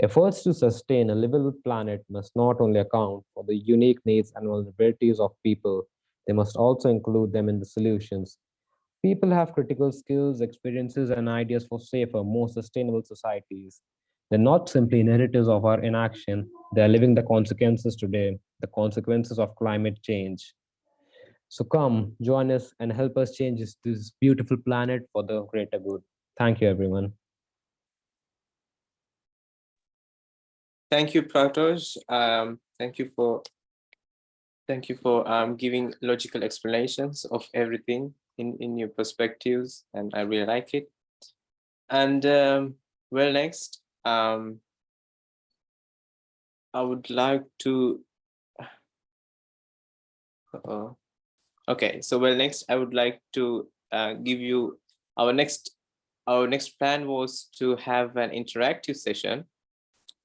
Efforts to sustain a livable planet must not only account for the unique needs and vulnerabilities of people, they must also include them in the solutions. People have critical skills, experiences, and ideas for safer, more sustainable societies. They're not simply narratives of our inaction, they're living the consequences today, the consequences of climate change. So come, join us and help us change this, beautiful planet for the greater good. Thank you, everyone. Thank you, Pratosh. Um, thank you for thank you for um, giving logical explanations of everything in, in your perspectives, and I really like it. And um, well, next, um, I would like to. Uh-oh. Okay, so well, next I would like to uh, give you our next. Our next plan was to have an interactive session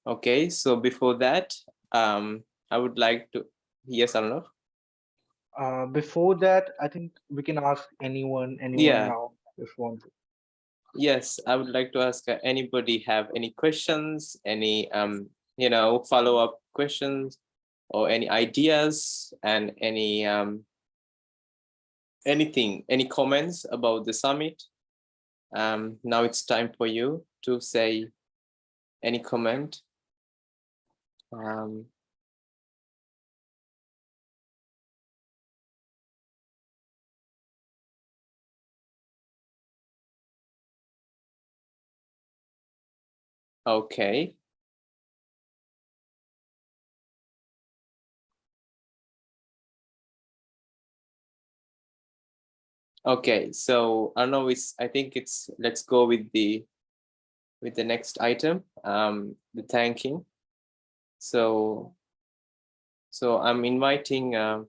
Okay, so before that, um, I would like to, yes, I don't know. Uh, before that, I think we can ask anyone, anyone Yeah. now if you want to. Yes, I would like to ask uh, anybody have any questions, any, um, you know, follow-up questions or any ideas and any, um, anything, any comments about the summit? Um, now it's time for you to say any comment. Um, okay. Okay, so I don't know, it's, I think it's, let's go with the, with the next item, um, the thanking. So, so I'm inviting, um,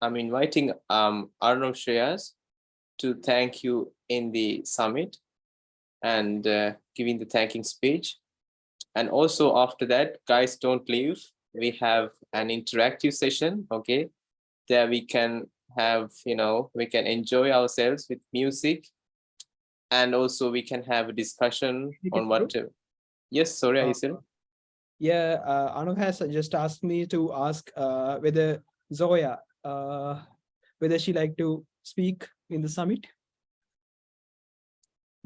I'm inviting um, Arnav Shreyas to thank you in the summit and uh, giving the thanking speech. And also after that, guys, don't leave. We have an interactive session, okay? There we can have, you know, we can enjoy ourselves with music. And also we can have a discussion on what to, yes, sorry, Uh? Yeah, uh, Anu has just asked me to ask uh, whether Zoya, uh, whether she like to speak in the summit.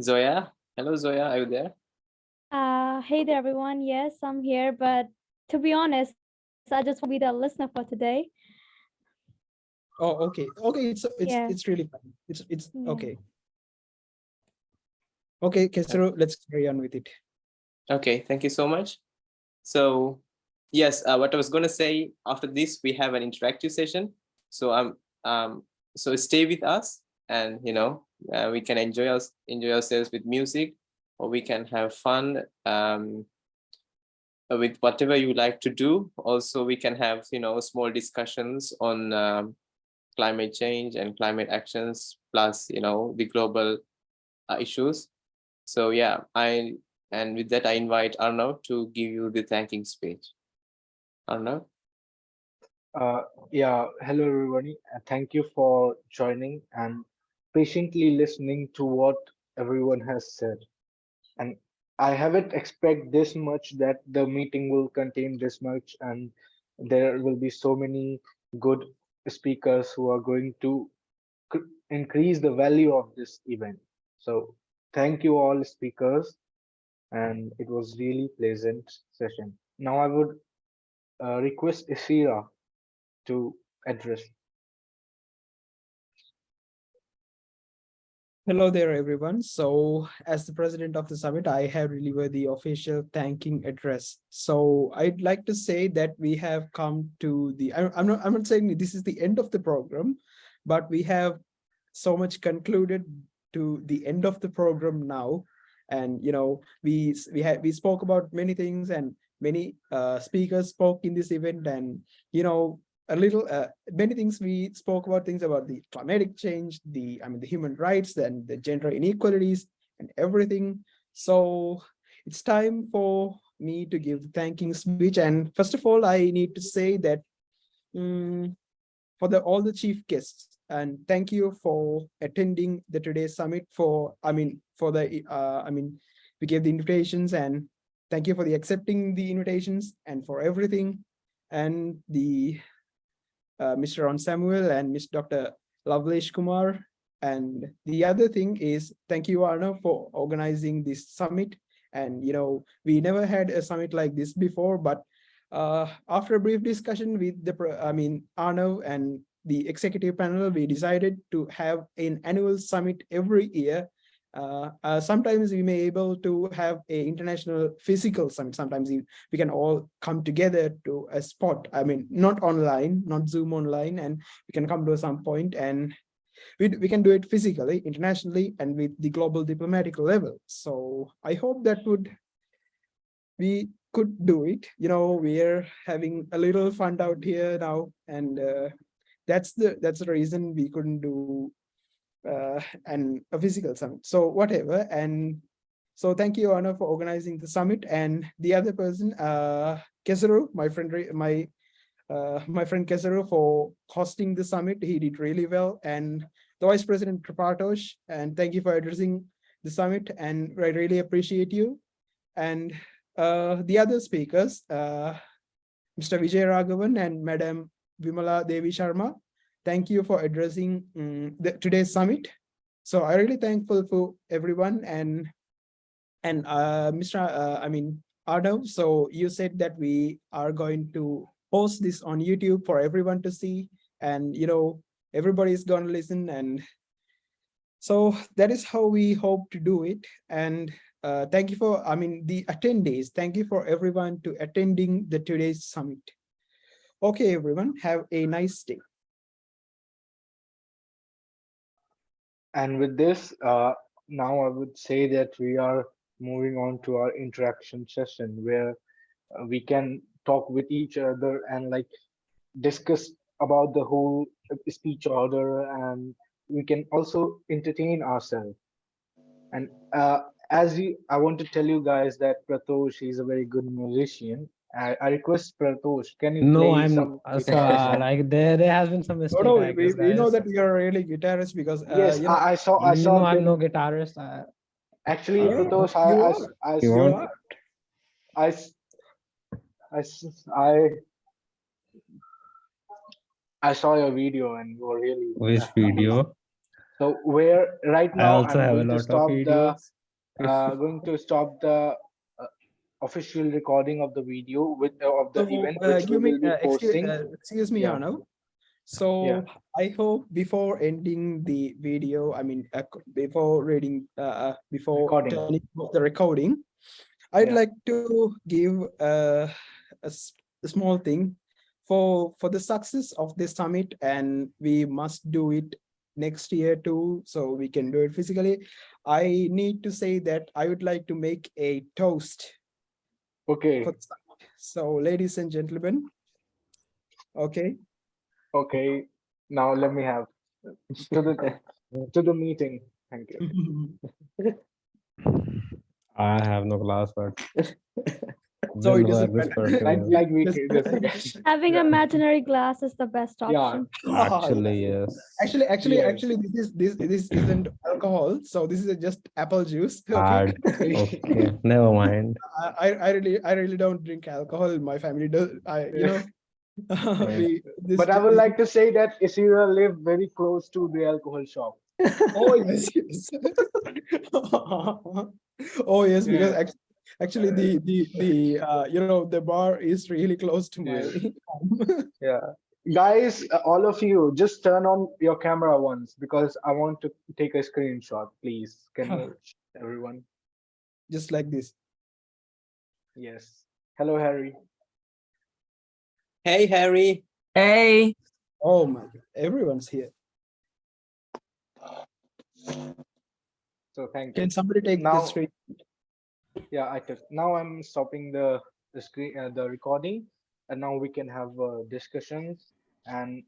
Zoya, hello Zoya, are you there? Uh, hey there, everyone. Yes, I'm here, but to be honest, I just want to be the listener for today. Oh, okay, okay, it's, it's, Yeah. it's really fine. It's, it's, Yeah. okay. Okay, Kesaru, let's carry on with it. Okay, thank you so much. So yes, uh, what I was going to say after this, we have an interactive session. So um, um, so stay with us and you know uh, we can enjoy us enjoy ourselves with music or we can have fun um, uh, with whatever you like to do. Also, we can have you know small discussions on um, climate change and climate actions, plus you know the global uh, issues. So yeah, I and with that I invite Arnav to give you the thanking speech. Arnav. Uh, yeah, hello everybody. Thank you for joining and patiently listening to what everyone has said. And I haven't expect this much that the meeting will contain this much and there will be so many good speakers who are going to increase the value of this event. So thank you all speakers and it was really pleasant session. Now I would uh, request Isira to address. Hello there, everyone. So as the president of the summit, I have delivered the official thanking address. So I'd like to say that we have come to the, I- I'm not, I'm not saying this is the end of the program, but we have so much concluded to the end of the program now. And, you know, we, we had, we spoke about many things and many uh, speakers spoke in this event and, you know, a little uh, many things we spoke about things about the climatic change the i mean the human rights and the gender inequalities and everything. So it's time for me to give the thanking speech. And first of all i need to say that mm, for the all the chief guests and thank you for attending the today's summit for i mean for the uh, i mean we gave the invitations and thank you for the accepting the invitations and for everything. And the uh, Mr. Ron Samuel and Ms. Dr. Lavlesh Kumar. And the other thing is, thank you, Arnav, for organizing this summit. And, you know, we never had a summit like this before, but uh, after a brief discussion with the, I mean, Arnav and the executive panel, we decided to have an annual summit every year. Uh, uh, sometimes we may able to have a international physical summit. Sometimes we can all come together to a spot. I mean, not online, not Zoom online, and we can come to some point and we, we can do it physically, internationally, and with the global diplomatic level. So I hope that would we could do it. You know, we're having a little fun out here now, and uh, that's the that's the reason we couldn't do uh, and a physical summit. So whatever, and so thank you, Anna, for organizing the summit. And the other person, uh, Kesaru, my friend, my uh, my friend Kesaru for hosting the summit. He did really well. And the Vice President Tripatosh, and thank you for addressing the summit. And I really appreciate you. And uh, the other speakers, uh, Mr. Vijay Raghavan and Madam Vimala Devi Sharma, thank you for addressing mm, the, today's summit. So I'm really thankful for everyone and and uh, Mr. Uh, I mean, Arnav, so you said that we are going to post this on YouTube for everyone to see and, you know, everybody is going to listen. And so that is how we hope to do it. And uh, thank you for, I mean, the attendees. Thank you for everyone to attending the today's summit. Okay, everyone, have a nice day. And with this, uh, now I would say that we are moving on to our interaction session where uh, we can talk with each other and like discuss about the whole speech order and we can also entertain ourselves. And uh, as you, I want to tell you guys that Pratosh is a very good musician. I, I request Pratosh, can you No, play I'm some uh, so, guitar uh, song? like there there has been some mistake. no, I we, we know that you're a really guitarist because, uh, Yes, you know, I, I saw, I saw know I'm no guitarist. I, Actually, Uh, Pratosh, I, I, I, are. s- I, You s- want- are. I, s- I, s- I, I saw your video and you were really. which uh, video? So where right I now also I'm have a to lot of stop the, videos. uh, going to stop the uh, official recording of the video with uh, of the So, event uh, which we will be uh, excuse, posting. uh, excuse me, Yeah. Arnav. So I hope before ending the video, I mean, uh, before reading, uh, uh, before Recording. turning off the recording, I'd Yeah. like to give uh, a, s- a small thing for for the success of this summit, and we must do it next year too, so we can do it physically. I need to say that I would like to make a toast Okay, for the summit. So, ladies and gentlemen, okay. okay. Now let me have to the to the meeting. Thank you. I have no class, but. So it will doesn't matter. Like like we Having Yeah. imaginary glass is the best option. Yeah. option. Actually, yes. Actually, actually, Yes. actually, this is this this isn't alcohol, so this is just apple juice. okay? Okay, never mind. I I I really I really don't drink alcohol. My family does. I you know. we- But I would like to say that Isira live very close to the alcohol shop. Oh yes, yes. oh yes, because Yeah. Act- actually the the the uh you know the bar is really close to my. home. Yeah. Guys, uh, all of you, just turn on your camera once because I want to take a screenshot, please. Can you, everyone? Just like this. Yes. Hello, Harry. Hey, Harry. Hey, Oh my, God, everyone's here. So thank you. Can somebody take Now- the screen? Yeah, I took. Now I'm stopping the the screen, uh, the recording, and now we can have uh, discussions. And